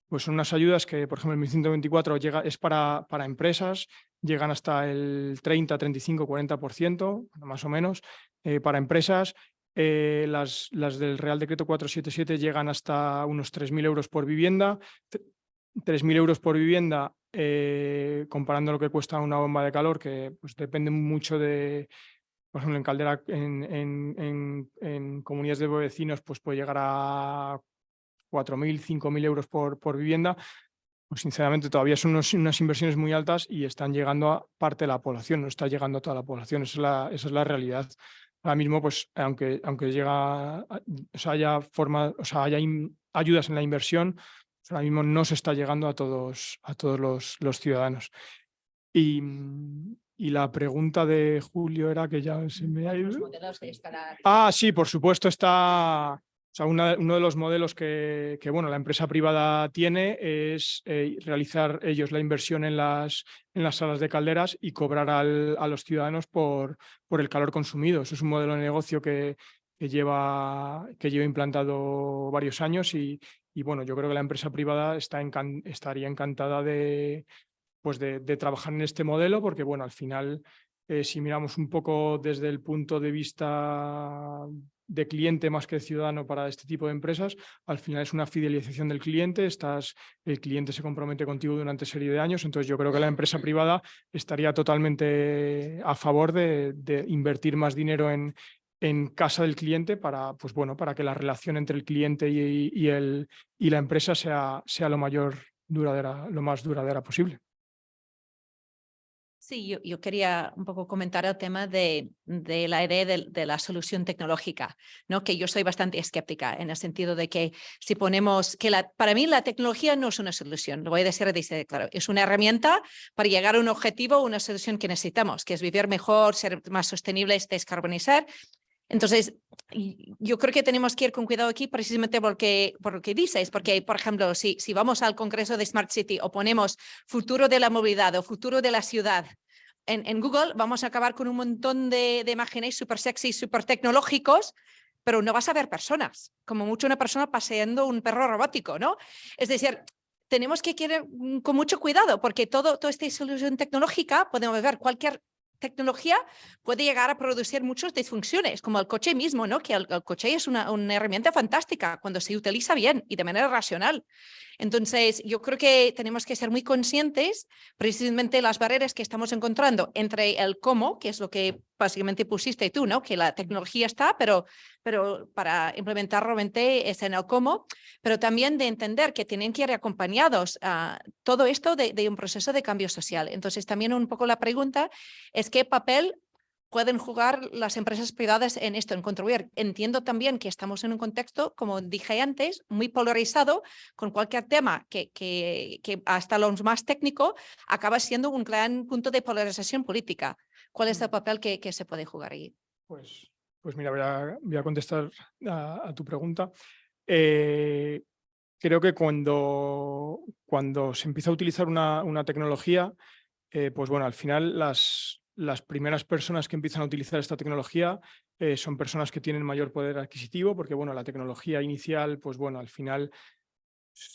pues son unas ayudas que, por ejemplo, el 1124 llega, es para, para empresas, llegan hasta el 30, 35, 40%, más o menos, eh, para empresas eh, las, del Real Decreto 477 llegan hasta unos 3.000 euros por vivienda. 3.000 euros por vivienda eh, comparando lo que cuesta una bomba de calor, que pues, depende mucho de, por ejemplo, en Caldera, en, comunidades de vecinos, pues puede llegar a 4.000, 5.000 euros por, por vivienda, pues sinceramente todavía son unas inversiones muy altas y están llegando a parte de la población, no está llegando a toda la población, esa es la, esa es la realidad. Ahora mismo, pues aunque, aunque llega, o sea, haya, forma, o sea, haya ayudas en la inversión, pues, ahora mismo no se está llegando a todos, a todos los, los ciudadanos. Y, y, la pregunta de Julio era que ya se me ha ido. Ah, sí, por supuesto está sea, uno de los modelos que, bueno, la empresa privada tiene es eh, realizar ellos la inversión en las, en las salas de calderas y cobrar a los ciudadanos por, por el calor consumido. Eso es un modelo de negocio que, que, lleva, que lleva implantado varios años y, bueno, yo creo que la empresa privada estaría encantada de, pues de, trabajar en este modelo porque bueno, al final eh, si miramos un poco desde el punto de vista de cliente más que de ciudadano para este tipo de empresas, al final es una fidelización del cliente, estás, el cliente se compromete contigo durante serie de años, entonces yo creo que la empresa privada estaría totalmente a favor de, invertir más dinero en, en casa del cliente para, pues bueno, para que la relación entre el cliente y, el, y la empresa sea, sea lo, mayor duradera, lo más duradera posible. Sí, yo, quería un poco comentar el tema de, de la idea de, la solución tecnológica, ¿no? que yo soy bastante escéptica en el sentido de que si ponemos que la, para mí la tecnología no es una solución, lo voy a decir, dice, claro, es una herramienta para llegar a un objetivo, una solución que necesitamos, que es vivir mejor, ser más sostenibles, descarbonizar, entonces, yo creo que tenemos que ir con cuidado aquí precisamente porque, por lo que dices, porque, por ejemplo, si, si vamos al Congreso de Smart City o ponemos futuro de la movilidad o futuro de la ciudad en, Google, vamos a acabar con un montón de, de imágenes súper sexy, súper tecnológicos, pero no vas a ver personas, como mucho una persona paseando un perro robótico, ¿no? Es decir, tenemos que ir con mucho cuidado porque todo, toda esta solución tecnológica, podemos ver cualquier tecnología puede llegar a producir muchas disfunciones, como el coche mismo, ¿no? que el, coche es una, una, herramienta fantástica cuando se utiliza bien y de manera racional. Entonces, yo creo que tenemos que ser muy conscientes precisamente las barreras que estamos encontrando entre el cómo, que es lo que básicamente pusiste tú, ¿no? que la tecnología está, pero, pero para implementar realmente es en el cómo, pero también de entender que tienen que ir acompañados a todo esto de, de un proceso de cambio social. Entonces, también un poco la pregunta es qué papel pueden jugar las empresas privadas en esto, en contribuir. Entiendo también que estamos en un contexto, como dije antes, muy polarizado, con cualquier tema que, que, que hasta lo más técnico acaba siendo un gran punto de polarización política. ¿Cuál es el mm. papel que, que se puede jugar ahí? Pues, pues mira, voy a, contestar a, tu pregunta. Eh, creo que cuando, cuando se empieza a utilizar una, una tecnología, eh, pues bueno, al final las, las primeras personas que empiezan a utilizar esta tecnología eh, son personas que tienen mayor poder adquisitivo, porque bueno, la tecnología inicial, pues bueno, al final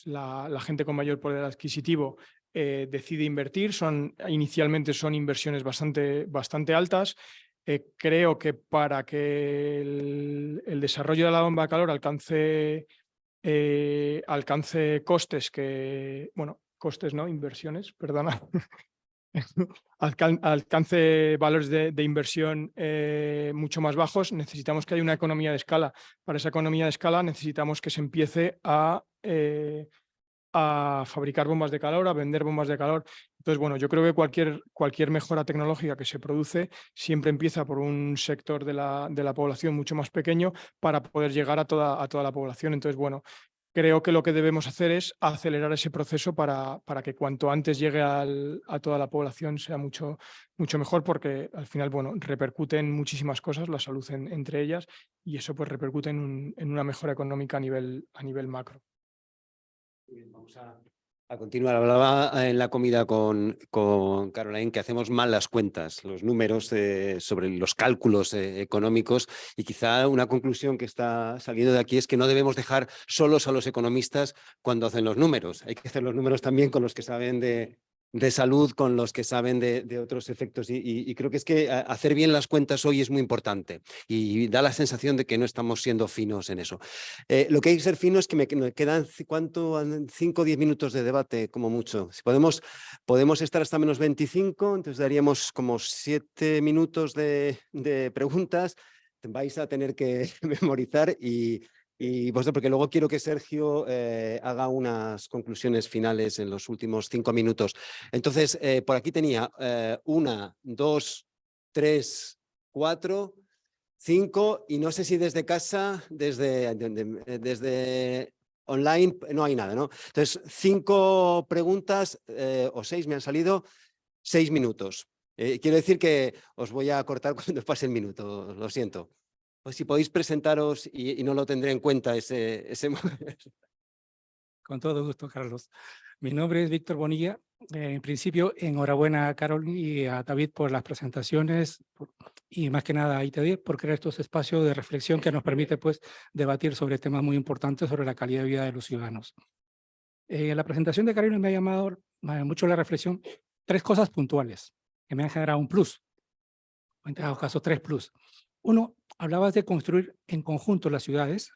la, gente con mayor poder adquisitivo decide invertir, son, inicialmente son inversiones bastante, bastante altas. Eh, creo que para que el, desarrollo de la bomba de calor alcance, alcance costes que, bueno, costes, ¿no? Inversiones, perdona, alcance valores de, inversión eh, mucho más bajos, necesitamos que haya una economía de escala. Para esa economía de escala necesitamos que se empiece a, eh, a fabricar bombas de calor, a vender bombas de calor. Entonces, bueno, yo creo que cualquier, cualquier mejora tecnológica que se produce siempre empieza por un sector de la, de la población mucho más pequeño para poder llegar a toda, a toda la población. Entonces, bueno, creo que lo que debemos hacer es acelerar ese proceso para, para que cuanto antes llegue a toda la población sea mucho, mucho mejor porque al final bueno, repercute en muchísimas cosas, la salud entre ellas y eso pues repercute en, en, una mejora económica a nivel, a nivel macro. Vamos a a continuar, hablaba en la comida con, con Caroline que hacemos mal las cuentas, los números eh, sobre los cálculos eh, económicos y quizá una conclusión que está saliendo de aquí es que no debemos dejar solos a los economistas cuando hacen los números. Hay que hacer los números también con los que saben de, de salud con los que saben de, otros efectos y, creo que es que hacer bien las cuentas hoy es muy importante y da la sensación de que no estamos siendo finos en eso. Eh, lo que hay que ser fino es que me, me quedan, ¿cuánto? 5 o 10 minutos de debate como mucho. Si podemos, podemos estar hasta menos 25, entonces daríamos como 7 minutos de preguntas. Vais a tener que memorizar y, y vosotros, porque luego quiero que Sergio eh, haga unas conclusiones finales en los últimos cinco minutos. Entonces, eh, por aquí tenía eh, una, dos, tres, cuatro, cinco, y no sé si desde casa, desde, de- de- desde online, no hay nada, ¿no? Entonces, cinco preguntas o seis me han salido, seis minutos. Quiero decir que os voy a cortar cuando pase el minuto, lo siento. Pues si podéis presentaros y, y no lo tendré en cuenta ese, ese Con todo gusto, Carlos. Mi nombre es Víctor Bonilla. Eh, en principio, enhorabuena a Carol y a David por las presentaciones y más que nada a ITD por crear estos espacios de reflexión que nos permite pues, debatir sobre temas muy importantes sobre la calidad de vida de los ciudadanos. Eh, la presentación de Carol me ha llamado mucho la reflexión tres cosas puntuales que me han generado un plus, en todo caso tres plus. Uno, hablabas de construir en conjunto las ciudades.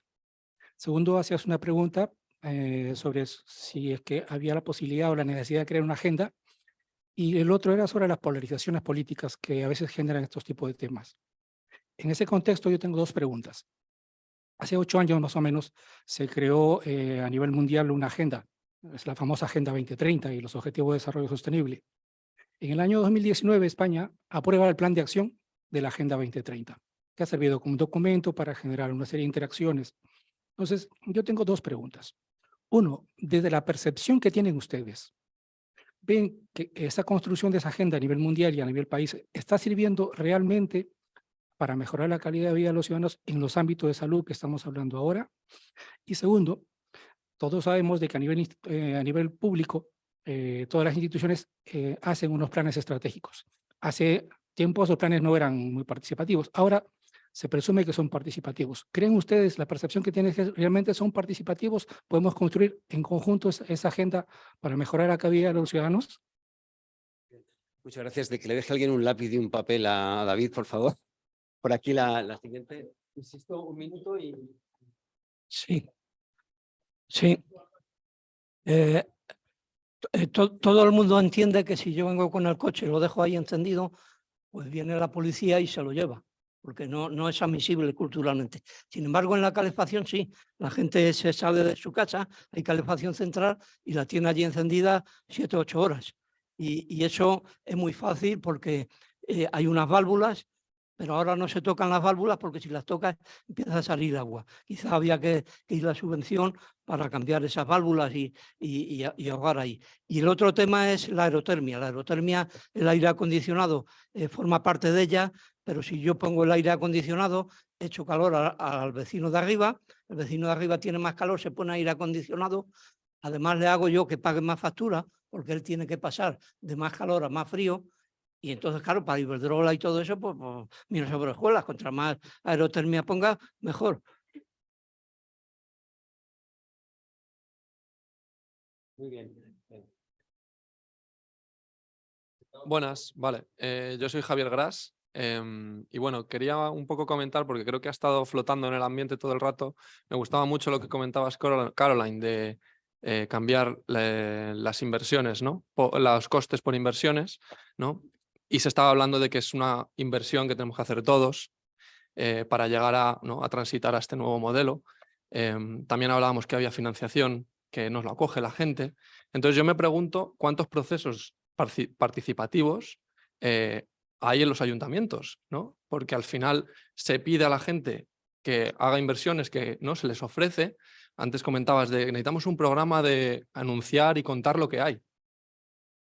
Segundo, hacías una pregunta eh, sobre si es que había la posibilidad o la necesidad de crear una agenda. Y el otro era sobre las polarizaciones políticas que a veces generan estos tipos de temas. En ese contexto yo tengo dos preguntas. Hace ocho años más o menos se creó eh, a nivel mundial una agenda, es la famosa Agenda 2030 y los Objetivos de Desarrollo Sostenible. En el año 2019 España aprueba el Plan de Acción de la Agenda 2030, que ha servido como documento para generar una serie de interacciones. Entonces, yo tengo dos preguntas. Uno, desde la percepción que tienen ustedes, ¿ven que esa construcción de esa agenda a nivel mundial y a nivel país está sirviendo realmente para mejorar la calidad de vida de los ciudadanos en los ámbitos de salud que estamos hablando ahora? Y segundo, todos sabemos de que a nivel, eh, a nivel público, eh, todas las instituciones eh, hacen unos planes estratégicos. Hace tiempo esos planes no eran muy participativos. Ahora se presume que son participativos. ¿Creen ustedes la percepción que tienen que realmente son participativos? ¿Podemos construir en conjunto esa, esa agenda para mejorar la calidad de los ciudadanos? Muchas gracias. De que le deje alguien un lápiz y un papel a David, por favor. Por aquí la, la siguiente. Insisto, un minuto y... Sí. Sí. Eh, eh, to- todo el mundo entiende que si yo vengo con el coche y lo dejo ahí encendido, pues viene la policía y se lo lleva, porque no, no es admisible culturalmente. Sin embargo, en la calefacción sí, la gente se sale de su casa, hay calefacción central y la tiene allí encendida siete o ocho horas. Y, y eso es muy fácil porque eh, hay unas válvulas pero ahora no se tocan las válvulas porque si las tocas empieza a salir agua. Quizá había que, que ir la subvención para cambiar esas válvulas y, y, y ahogar ahí. Y el otro tema es la aerotermia. La aerotermia, el aire acondicionado eh, forma parte de ella, pero si yo pongo el aire acondicionado, echo calor al vecino de arriba, el vecino de arriba tiene más calor, se pone aire acondicionado, además le hago yo que pague más factura porque él tiene que pasar de más calor a más frío y entonces, claro, para Iberdrola y todo eso, pues, pues mira sobre escuelas, contra más aerotermia ponga, mejor. Muy bien. Buenas, vale. Eh, yo soy Javier Gras em, y bueno, quería un poco comentar porque creo que ha estado flotando en el ambiente todo el rato. Me gustaba mucho lo que comentabas, Carol- Caroline, de eh, cambiar la- las inversiones, ¿no? Los costes por inversiones, ¿no? Y se estaba hablando de que es una inversión que tenemos que hacer todos eh, para llegar a, ¿no? a transitar a este nuevo modelo. Em, también hablábamos que había financiación que nos la acoge la gente. Entonces yo me pregunto cuántos procesos participativos eh, hay en los ayuntamientos, ¿no? Porque al final se pide a la gente que haga inversiones que no se les ofrece. Antes comentabas de necesitamos un programa de anunciar y contar lo que hay.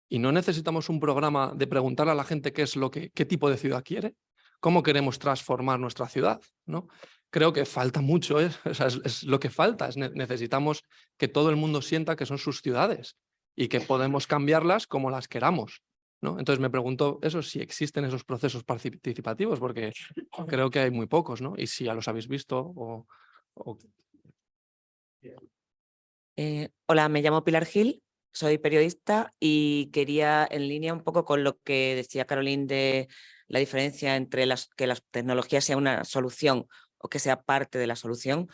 Y no necesitamos un programa de preguntarle a la gente qué es lo que, qué tipo de ciudad quiere, cómo queremos transformar nuestra ciudad, ¿no? Creo que falta mucho, ¿eh? Es, lo que falta. Es ne- necesitamos que todo el mundo sienta que son sus ciudades y que podemos cambiarlas como las queramos. ¿No? Entonces me pregunto eso, si existen esos procesos participativos, porque creo que hay muy pocos, ¿no? Y si ya los habéis visto o... o- Eh, hola, me llamo Pilar Gil soy periodista y quería, en línea un poco con lo que decía Caroline de la diferencia entre las, que la tecnología sea una solución o que sea parte de la solución,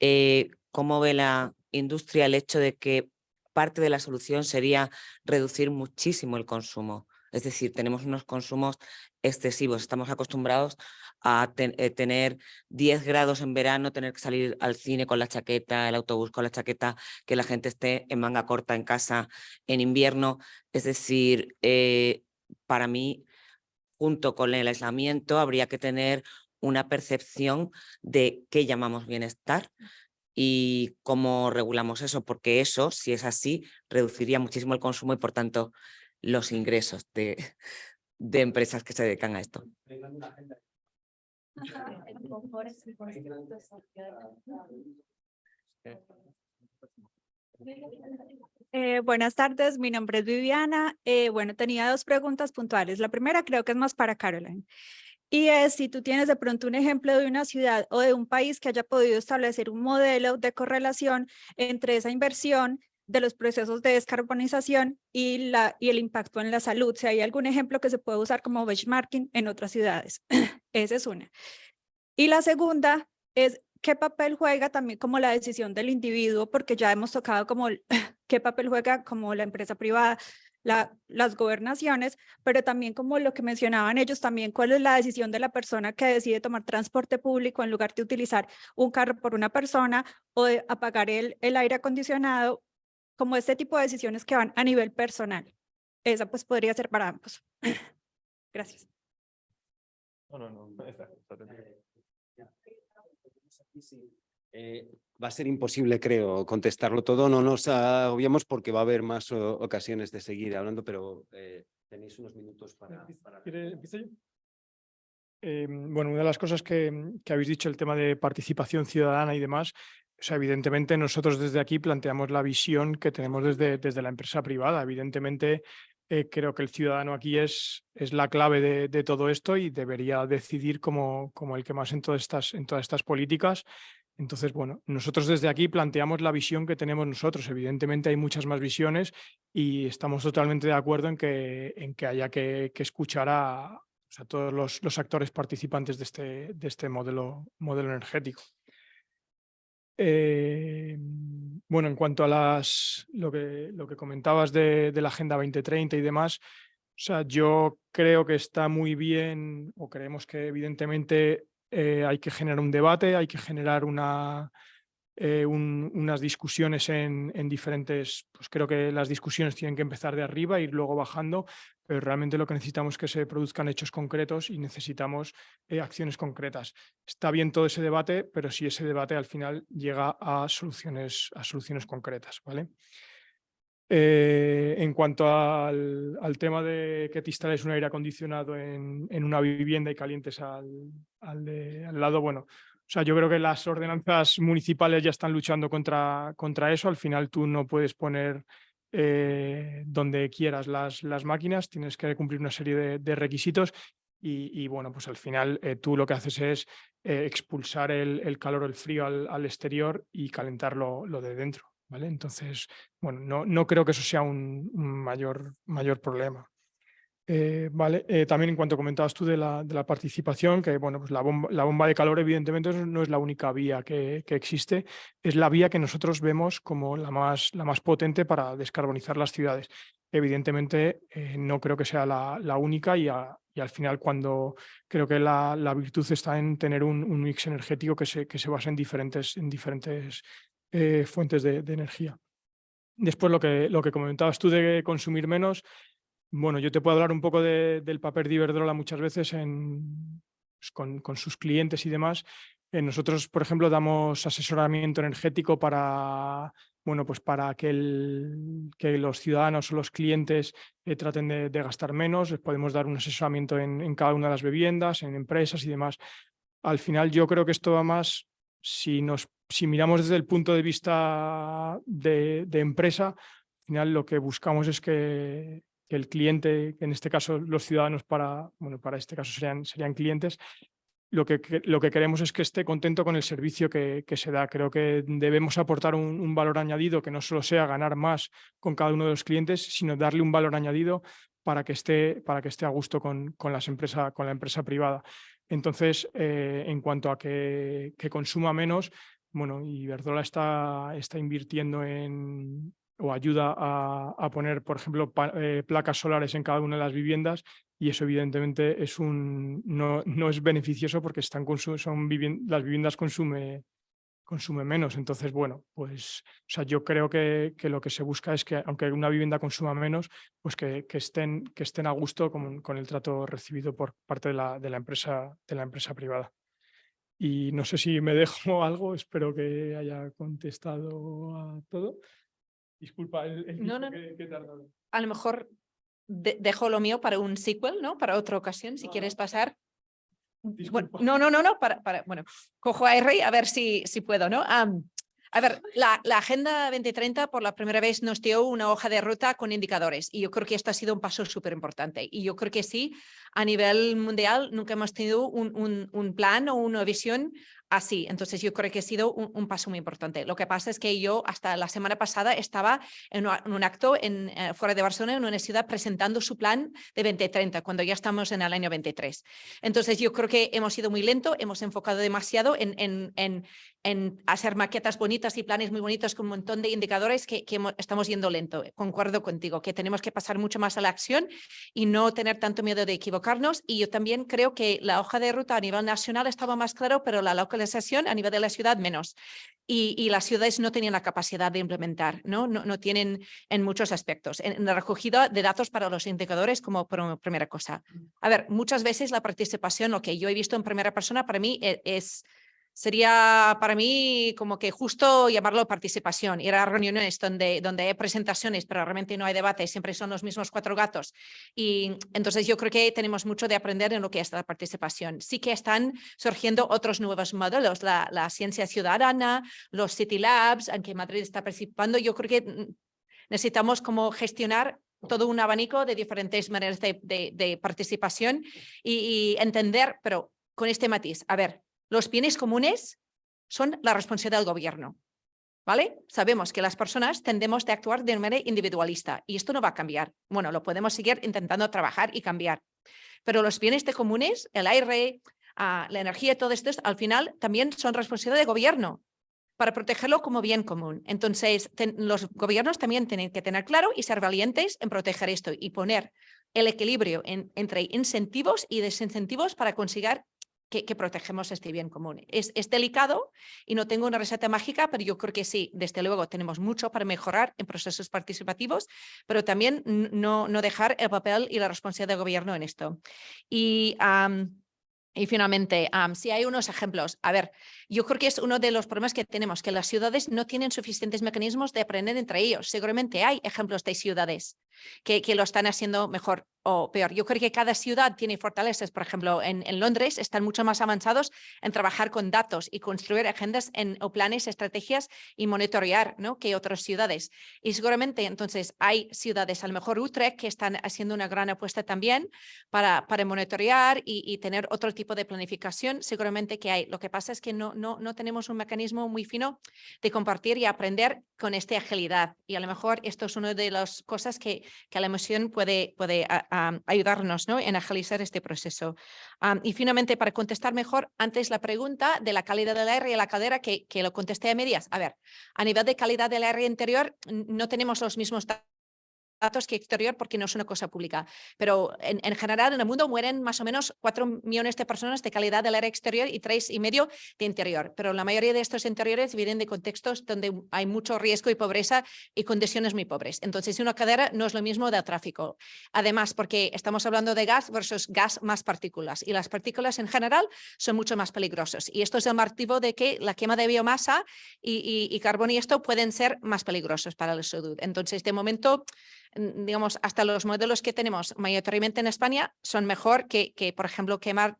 eh, ¿cómo ve la industria el hecho de que parte de la solución sería reducir muchísimo el consumo? Es decir, tenemos unos consumos excesivos. Estamos acostumbrados a eh, tener 10 grados en verano, tener que salir al cine con la chaqueta, el autobús con la chaqueta, que la gente esté en manga corta en casa en invierno. Es decir, eh, para mí, junto con el aislamiento, habría que tener una percepción de qué llamamos bienestar y cómo regulamos eso, porque eso, si es así, reduciría muchísimo el consumo y, por tanto, los ingresos de, de empresas que se dedican a esto. Eh, buenas tardes, mi nombre es Viviana. Eh, bueno, tenía dos preguntas puntuales. La primera creo que es más para Caroline. Y es si tú tienes de pronto un ejemplo de una ciudad o de un país que haya podido establecer un modelo de correlación entre esa inversión de los procesos de descarbonización y, la, y el impacto en la salud. Si hay algún ejemplo que se puede usar como benchmarking en otras ciudades. Esa es una. Y la segunda es qué papel juega también como la decisión del individuo, porque ya hemos tocado como qué papel juega como la empresa privada, la, las gobernaciones, pero también como lo que mencionaban ellos, también cuál es la decisión de la persona que decide tomar transporte público en lugar de utilizar un carro por una persona o de apagar el, el aire acondicionado como este tipo de decisiones que van a nivel personal. Esa pues podría ser para ambos. Gracias. Eh, va a ser imposible, creo, contestarlo todo. No nos obviamos porque va a haber más ocasiones de seguir hablando, pero eh, tenéis unos minutos para... para... Eh, bueno, una de las cosas que, que, habéis dicho, el tema de participación ciudadana y demás, o sea, evidentemente nosotros desde aquí planteamos la visión que tenemos desde, desde la empresa privada. Evidentemente eh, creo que el ciudadano aquí es, es la clave de, de, todo esto y debería decidir como, como el que más en todas, estas, en todas estas políticas. Entonces, bueno, nosotros desde aquí planteamos la visión que tenemos nosotros. Evidentemente hay muchas más visiones y estamos totalmente de acuerdo en que, en que haya que, que escuchar a, todos los, los, actores participantes de este, de este modelo, modelo energético. Eh, bueno, en cuanto a las, lo, que, lo que comentabas de, de, la Agenda 2030 y demás, o sea, yo creo que está muy bien, o creemos que evidentemente eh, hay que generar un debate, hay que generar eh, unas discusiones en, en, diferentes, pues creo que las discusiones tienen que empezar de arriba, ir luego bajando, pero realmente lo que necesitamos es que se produzcan hechos concretos y necesitamos eh, acciones concretas. Está bien todo ese debate, pero si ese debate al final llega a soluciones, a soluciones concretas. ¿vale? Eh, en cuanto al, tema de que te instales un aire acondicionado en, una vivienda y calientes al, al, lado, bueno, o sea, yo creo que las ordenanzas municipales ya están luchando contra, contra eso. Al final tú no puedes poner eh, donde quieras las, las máquinas, tienes que cumplir una serie de, requisitos y, bueno, pues al final eh, tú lo que haces es eh, expulsar el, el, calor o el frío al, exterior y calentar lo, lo, de dentro. ¿Vale? Entonces, bueno, no, no creo que eso sea un, mayor, mayor problema. Eh, vale, eh, también en cuanto comentabas tú de la, de la participación, que bueno, pues la bomba, la bomba, de calor evidentemente no es la única vía que, que, existe, es la vía que nosotros vemos como la más, la más potente para descarbonizar las ciudades. Evidentemente eh, no creo que sea la, la única y, a, y, al final cuando creo que la, la virtud está en tener un, un, mix energético que se, que se basa en diferentes, en diferentes eh, fuentes de, energía. Después lo que, lo que comentabas tú de consumir menos, bueno, yo te puedo hablar un poco de, del papel de Iberdrola muchas veces en, pues con, con, sus clientes y demás. Eh, nosotros, por ejemplo, damos asesoramiento energético para, bueno, pues para que, el, que los ciudadanos o los clientes eh, traten de, de, gastar menos. Les podemos dar un asesoramiento en, en, cada una de las viviendas, en empresas y demás. Al final yo creo que esto va más, si, nos, si miramos desde el punto de vista de, empresa, al final lo que buscamos es que el cliente, en este caso los ciudadanos para, bueno, para este caso serían, serían clientes, lo que, lo que queremos es que esté contento con el servicio que, se da. Creo que debemos aportar un, valor añadido que no solo sea ganar más con cada uno de los clientes, sino darle un valor añadido para que esté, para que esté a gusto con, con, las empresa, con la empresa privada. Entonces, eh, en cuanto a que, que, consuma menos, bueno, Iberdrola está, está invirtiendo en, o ayuda a, poner, por ejemplo, eh, placas solares en cada una de las viviendas y eso evidentemente es un, no, no es beneficioso porque están son las viviendas consume, consume menos. Entonces, bueno, pues o sea, yo creo que, que, lo que se busca es que aunque una vivienda consuma menos, pues que, que estén, que estén a gusto con, con, el trato recibido por parte de la, de la, empresa, de la empresa privada. Y no sé si me dejo algo, espero que haya contestado a todo. Disculpa el, no, no, A lo mejor dejo lo mío para un sequel, ¿no? Para otra ocasión, si quieres pasar. Bueno, no, no, no, no, para, para, bueno, cojo a R a ver si, si puedo, ¿no? A ver, la, la, Agenda 2030 por la primera vez nos dio una hoja de ruta con indicadores y yo creo que esto ha sido un paso súper importante y yo creo que sí, a nivel mundial nunca hemos tenido un, plan o una visión así. Entonces yo creo que ha sido un, paso muy importante. Lo que pasa es que yo hasta la semana pasada estaba en, un acto en, eh, fuera de Barcelona, en una ciudad, presentando su plan de 2030, cuando ya estamos en el año 23. Entonces yo creo que hemos sido muy lento, hemos enfocado demasiado en, en, hacer maquetas bonitas y planes muy bonitos con un montón de indicadores que, estamos yendo lento. Concuerdo contigo, que tenemos que pasar mucho más a la acción y no tener tanto miedo de equivocarnos. Y yo también creo que la hoja de ruta a nivel nacional estaba más claro, pero la localización a nivel de la ciudad menos. Y, y las ciudades no tenían la capacidad de implementar, ¿no? No, no tienen en muchos aspectos. En, en, la recogida de datos para los indicadores como primera cosa. A ver, muchas veces la participación, lo que yo he visto en primera persona, para mí e, es sería para mí como que justo llamarlo participación, ir a reuniones donde, donde hay presentaciones, pero realmente no hay debate, siempre son los mismos cuatro gatos. Y entonces yo creo que tenemos mucho de aprender en lo que es la participación. Sí que están surgiendo otros nuevos modelos, la, ciencia ciudadana, los City Labs, en que Madrid está participando. Yo creo que mm, necesitamos como gestionar todo un abanico de diferentes maneras de, de, participación y, y entender, pero con este matiz, a ver, los bienes comunes son la responsabilidad del gobierno. ¿Vale? Sabemos que las personas tendemos de actuar de manera individualista y esto no va a cambiar. Bueno, lo podemos seguir intentando trabajar y cambiar. Pero los bienes comunes, el aire, ah, la energía, todo esto, al final también son responsabilidad del gobierno para protegerlo como bien común. Entonces, los gobiernos también tienen que tener claro y ser valientes en proteger esto y poner el equilibrio entre incentivos y desincentivos para conseguir que, protegemos este bien común. Es, es, delicado y no tengo una receta mágica, pero yo creo que sí, desde luego tenemos mucho para mejorar en procesos participativos, pero también no, no dejar el papel y la responsabilidad del gobierno en esto. Y y finalmente, si hay unos ejemplos, a ver, yo creo que es uno de los problemas que tenemos, que las ciudades no tienen suficientes mecanismos de aprender entre ellos. Seguramente hay ejemplos de ciudades que, que lo están haciendo mejor o peor. Yo creo que cada ciudad tiene fortalezas. Por ejemplo, en, Londres están mucho más avanzados en trabajar con datos y construir agendas en, o planes, estrategias y monitorear ¿no? que otras ciudades. Y seguramente entonces hay ciudades, a lo mejor Utrecht, que están haciendo una gran apuesta también para, para monitorear y, y tener otro tipo de planificación, seguramente que hay. Lo que pasa es que no, no, no tenemos un mecanismo muy fino de compartir y aprender con esta agilidad. Y a lo mejor esto es una de las cosas que, que la emoción puede, puede ayudarnos ¿no? en agilizar este proceso. y finalmente, para contestar mejor, antes la pregunta de la calidad del aire y la caldera, que, que lo contesté a medias. A ver, a nivel de calidad del aire interior, no tenemos los mismos datos datos que exterior porque no es una cosa pública. Pero en, en, general en el mundo mueren más o menos 4 millones de personas de calidad del aire exterior y tres y medio de interior. Pero la mayoría de estos interiores vienen de contextos donde hay mucho riesgo y pobreza y condiciones muy pobres. Entonces una cadera no es lo mismo del tráfico. Además, porque estamos hablando de gas versus gas más partículas y las partículas en general son mucho más peligrosas. Y esto es el motivo de que la quema de biomasa y, y, y carbón y esto pueden ser más peligrosos para la salud. Entonces, de momento, digamos, hasta los modelos que tenemos mayoritariamente en España son mejor que, que por ejemplo, quemar,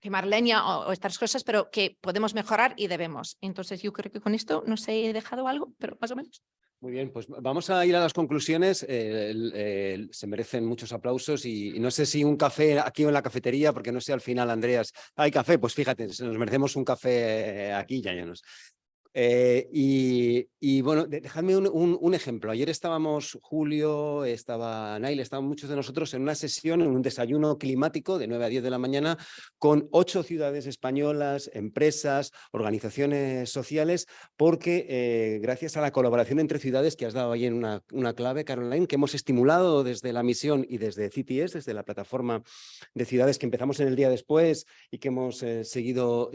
quemar leña o, estas cosas, pero que podemos mejorar y debemos. Entonces yo creo que con esto no sé, he dejado algo, pero más o menos. Muy bien, pues vamos a ir a las conclusiones. Eh, se merecen muchos aplausos y, no sé si un café aquí o en la cafetería, porque no sé al final, Andreas, ¿hay café? Pues fíjate, nos merecemos un café aquí, ya ya nos. Eh, y, bueno, dejadme un, ejemplo. Ayer estábamos, Julio, estaba Nail, estaban muchos de nosotros en una sesión, en un desayuno climático de 9 a 10 de la mañana con ocho ciudades españolas, empresas, organizaciones sociales, porque eh, gracias a la colaboración entre ciudades que has dado ahí en una, clave, Caroline, que hemos estimulado desde la misión y desde CTS, desde la plataforma de ciudades que empezamos en el día después y que hemos eh, seguido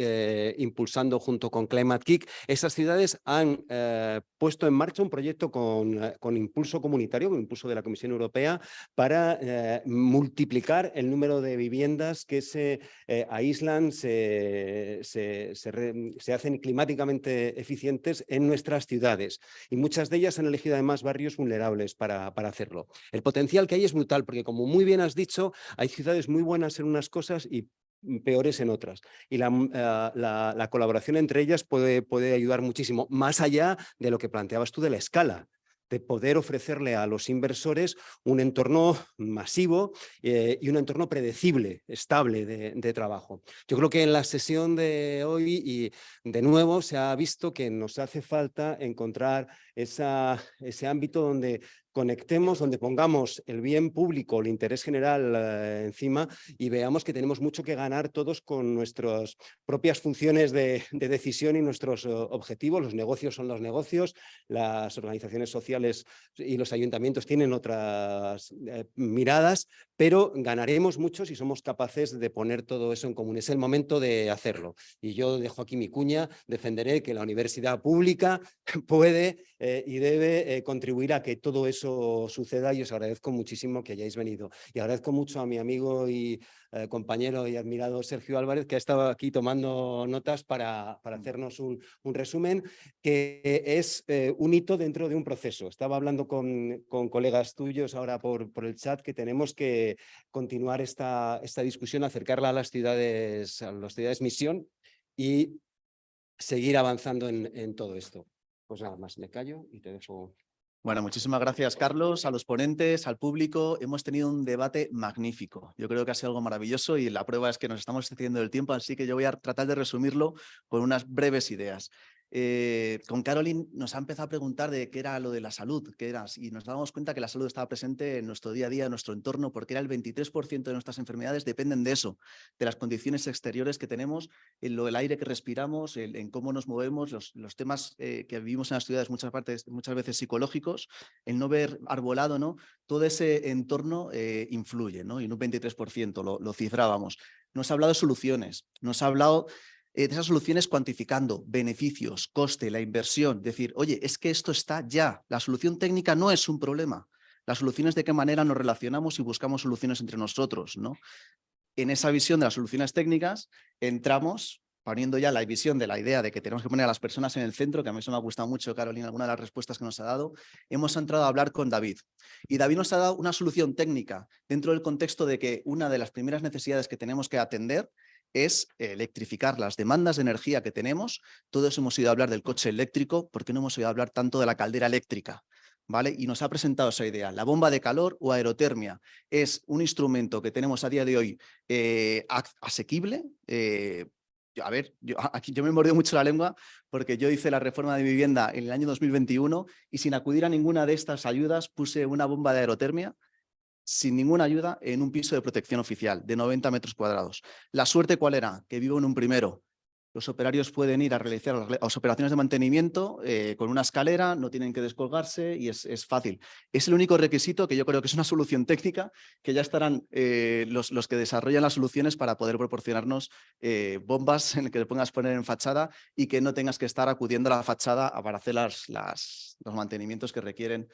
impulsando junto con Climate Kick, esas ciudades han eh, puesto en marcha un proyecto con, eh, con, impulso comunitario, con impulso de la Comisión Europea, para eh, multiplicar el número de viviendas que se aíslan, se, se, se, hacen climáticamente eficientes en nuestras ciudades. Y muchas de ellas han elegido además barrios vulnerables para, para hacerlo. El potencial que hay es brutal, porque como muy bien has dicho, hay ciudades muy buenas en unas cosas y peores en otras. Y mm, eh, la, la, colaboración entre ellas puede, puede ayudar muchísimo, más allá de lo que planteabas tú de la escala de poder ofrecerle a los inversores un entorno masivo eh, y un entorno predecible, estable de, de, trabajo. Yo creo que en la sesión de hoy y de nuevo se ha visto que nos hace falta encontrar ese ámbito donde conectemos, donde pongamos el bien público, el interés general eh, encima y veamos que tenemos mucho que ganar todos con nuestras propias funciones de, decisión y nuestros objetivos. Los negocios son los negocios, las organizaciones sociales y los ayuntamientos tienen otras eh, miradas, pero ganaremos mucho si somos capaces de poner todo eso en común. Es el momento de hacerlo. Y yo dejo aquí mi cuña, defenderé que la universidad pública puede y debe contribuir a que todo eso suceda y os agradezco muchísimo que hayáis venido. Y agradezco mucho a mi amigo y eh, compañero y admirado Sergio Álvarez, que ha estado aquí tomando notas para, para mm. hacernos un, un, resumen, que es eh, un hito dentro de un proceso. Estaba hablando con, con colegas tuyos ahora por, por el chat que tenemos que continuar esta, esta discusión, acercarla a las ciudades, a las ciudades misión y seguir avanzando en, en todo esto. Pues nada más, me callo y te dejo bueno, muchísimas gracias, Carlos, a los ponentes, al público. Hemos tenido un debate magnífico. Yo creo que ha sido algo maravilloso y la prueba es que nos estamos excediendo el tiempo, así que yo voy a tratar de resumirlo con unas breves ideas. Eh, con Caroline nos ha empezado a preguntar de qué era lo de la salud, qué era, y nos damos cuenta que la salud estaba presente en nuestro día a día, en nuestro entorno, porque era el 23% de nuestras enfermedades dependen de eso, de las condiciones exteriores que tenemos, en lo del aire que respiramos, en, cómo nos movemos, los, temas eh, que vivimos en las ciudades muchas, partes, muchas veces psicológicos, el no ver arbolado, ¿no? todo ese entorno eh, influye, ¿no? y en un 23% lo, lo cifrábamos. Nos ha hablado de soluciones, nos ha hablado de esas soluciones cuantificando beneficios, coste, la inversión, decir, oye, es que esto está ya, la solución técnica no es un problema, la solución es de qué manera nos relacionamos y buscamos soluciones entre nosotros, ¿no? En esa visión de las soluciones técnicas entramos poniendo ya la visión de la idea de que tenemos que poner a las personas en el centro, que a mí eso me ha gustado mucho, Carolina, alguna de las respuestas que nos ha dado, hemos entrado a hablar con David. Y David nos ha dado una solución técnica dentro del contexto de que una de las primeras necesidades que tenemos que atender es electrificar las demandas de energía que tenemos. Todos hemos oído hablar del coche eléctrico, ¿por qué no hemos oído hablar tanto de la caldera eléctrica? ¿Vale? Y nos ha presentado esa idea. La bomba de calor o aerotermia es un instrumento que tenemos a día de hoy eh, asequible. Eh, a ver, yo, aquí yo me mordido mucho la lengua porque yo hice la reforma de vivienda en el año 2021 y sin acudir a ninguna de estas ayudas puse una bomba de aerotermia sin ninguna ayuda en un piso de protección oficial de 90 metros cuadrados. ¿La suerte cuál era? Que vivo en un primero. Los operarios pueden ir a realizar las operaciones de mantenimiento eh, con una escalera, no tienen que descolgarse y es, fácil. Es el único requisito que yo creo que es una solución técnica que ya estarán eh, los, que desarrollan las soluciones para poder proporcionarnos eh, bombas en que te pongas poner en fachada y que no tengas que estar acudiendo a la fachada para hacer las, los mantenimientos que requieren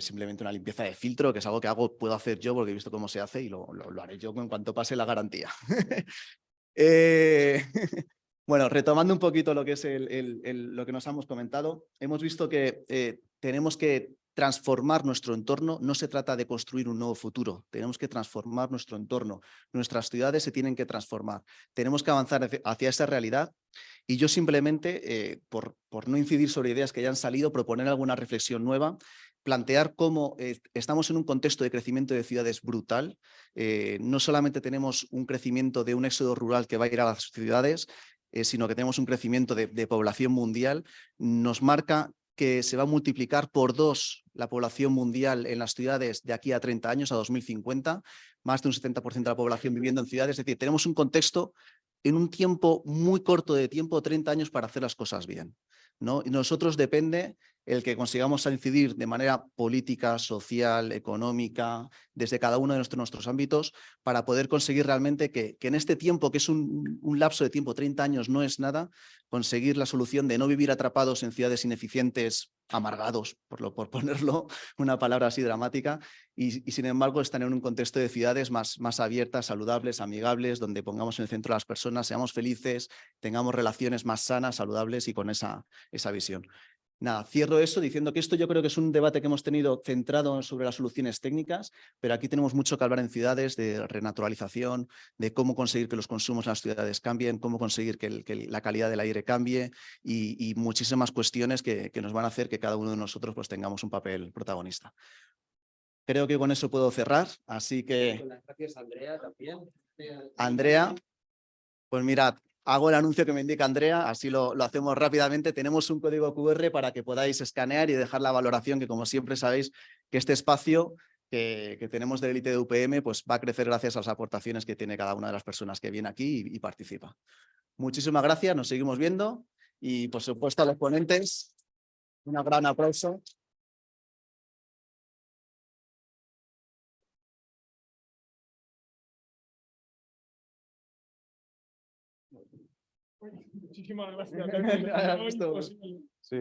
simplemente una limpieza de filtro, que es algo que hago, puedo hacer yo porque he visto cómo se hace y lo, lo haré yo en cuanto pase la garantía. Bueno, retomando un poquito lo que es el, lo que nos hemos comentado, hemos visto que eh, tenemos que transformar nuestro entorno, no se trata de construir un nuevo futuro, tenemos que transformar nuestro entorno, nuestras ciudades se tienen que transformar, tenemos que avanzar hacia esa realidad. Y yo simplemente, eh, por, por no incidir sobre ideas que ya han salido, proponer alguna reflexión nueva plantear cómo eh, estamos en un contexto de crecimiento de ciudades brutal. Eh, no solamente tenemos un crecimiento de un éxodo rural que va a ir a las ciudades, eh, sino que tenemos un crecimiento de, de, población mundial. Nos marca que se va a multiplicar por dos la población mundial en las ciudades de aquí a 30 años, a 2050, más de un 70% de la población viviendo en ciudades. Es decir, tenemos un contexto en un tiempo muy corto de tiempo, 30 años, para hacer las cosas bien. ¿no? Y nosotros depende el que consigamos incidir de manera política, social, económica, desde cada uno de nuestros, ámbitos, para poder conseguir realmente que, en este tiempo, que es un, lapso de tiempo, 30 años no es nada, conseguir la solución de no vivir atrapados en ciudades ineficientes, amargados, por, lo, por ponerlo una palabra así dramática, y, y, sin embargo están en un contexto de ciudades más, más abiertas, saludables, amigables, donde pongamos en el centro a las personas, seamos felices, tengamos relaciones más sanas, saludables y con esa, esa visión. Nada, cierro eso diciendo que esto yo creo que es un debate que hemos tenido centrado sobre las soluciones técnicas, pero aquí tenemos mucho que hablar en ciudades de renaturalización, de cómo conseguir que los consumos en las ciudades cambien, cómo conseguir que, el, que la calidad del aire cambie y, y muchísimas cuestiones que, que, nos van a hacer que cada uno de nosotros pues, tengamos un papel protagonista. Creo que con eso puedo cerrar, así que... Gracias, Andrea, también. Andrea, pues mirad, hago el anuncio que me indica Andrea, así lo, lo, hacemos rápidamente. Tenemos un código QR para que podáis escanear y dejar la valoración, que como siempre sabéis que este espacio que, que tenemos del élite de UPM pues va a crecer gracias a las aportaciones que tiene cada una de las personas que viene aquí y, y participa. Muchísimas gracias, nos seguimos viendo y por supuesto a los ponentes un gran aplauso. Muchísimas gracias. Sí.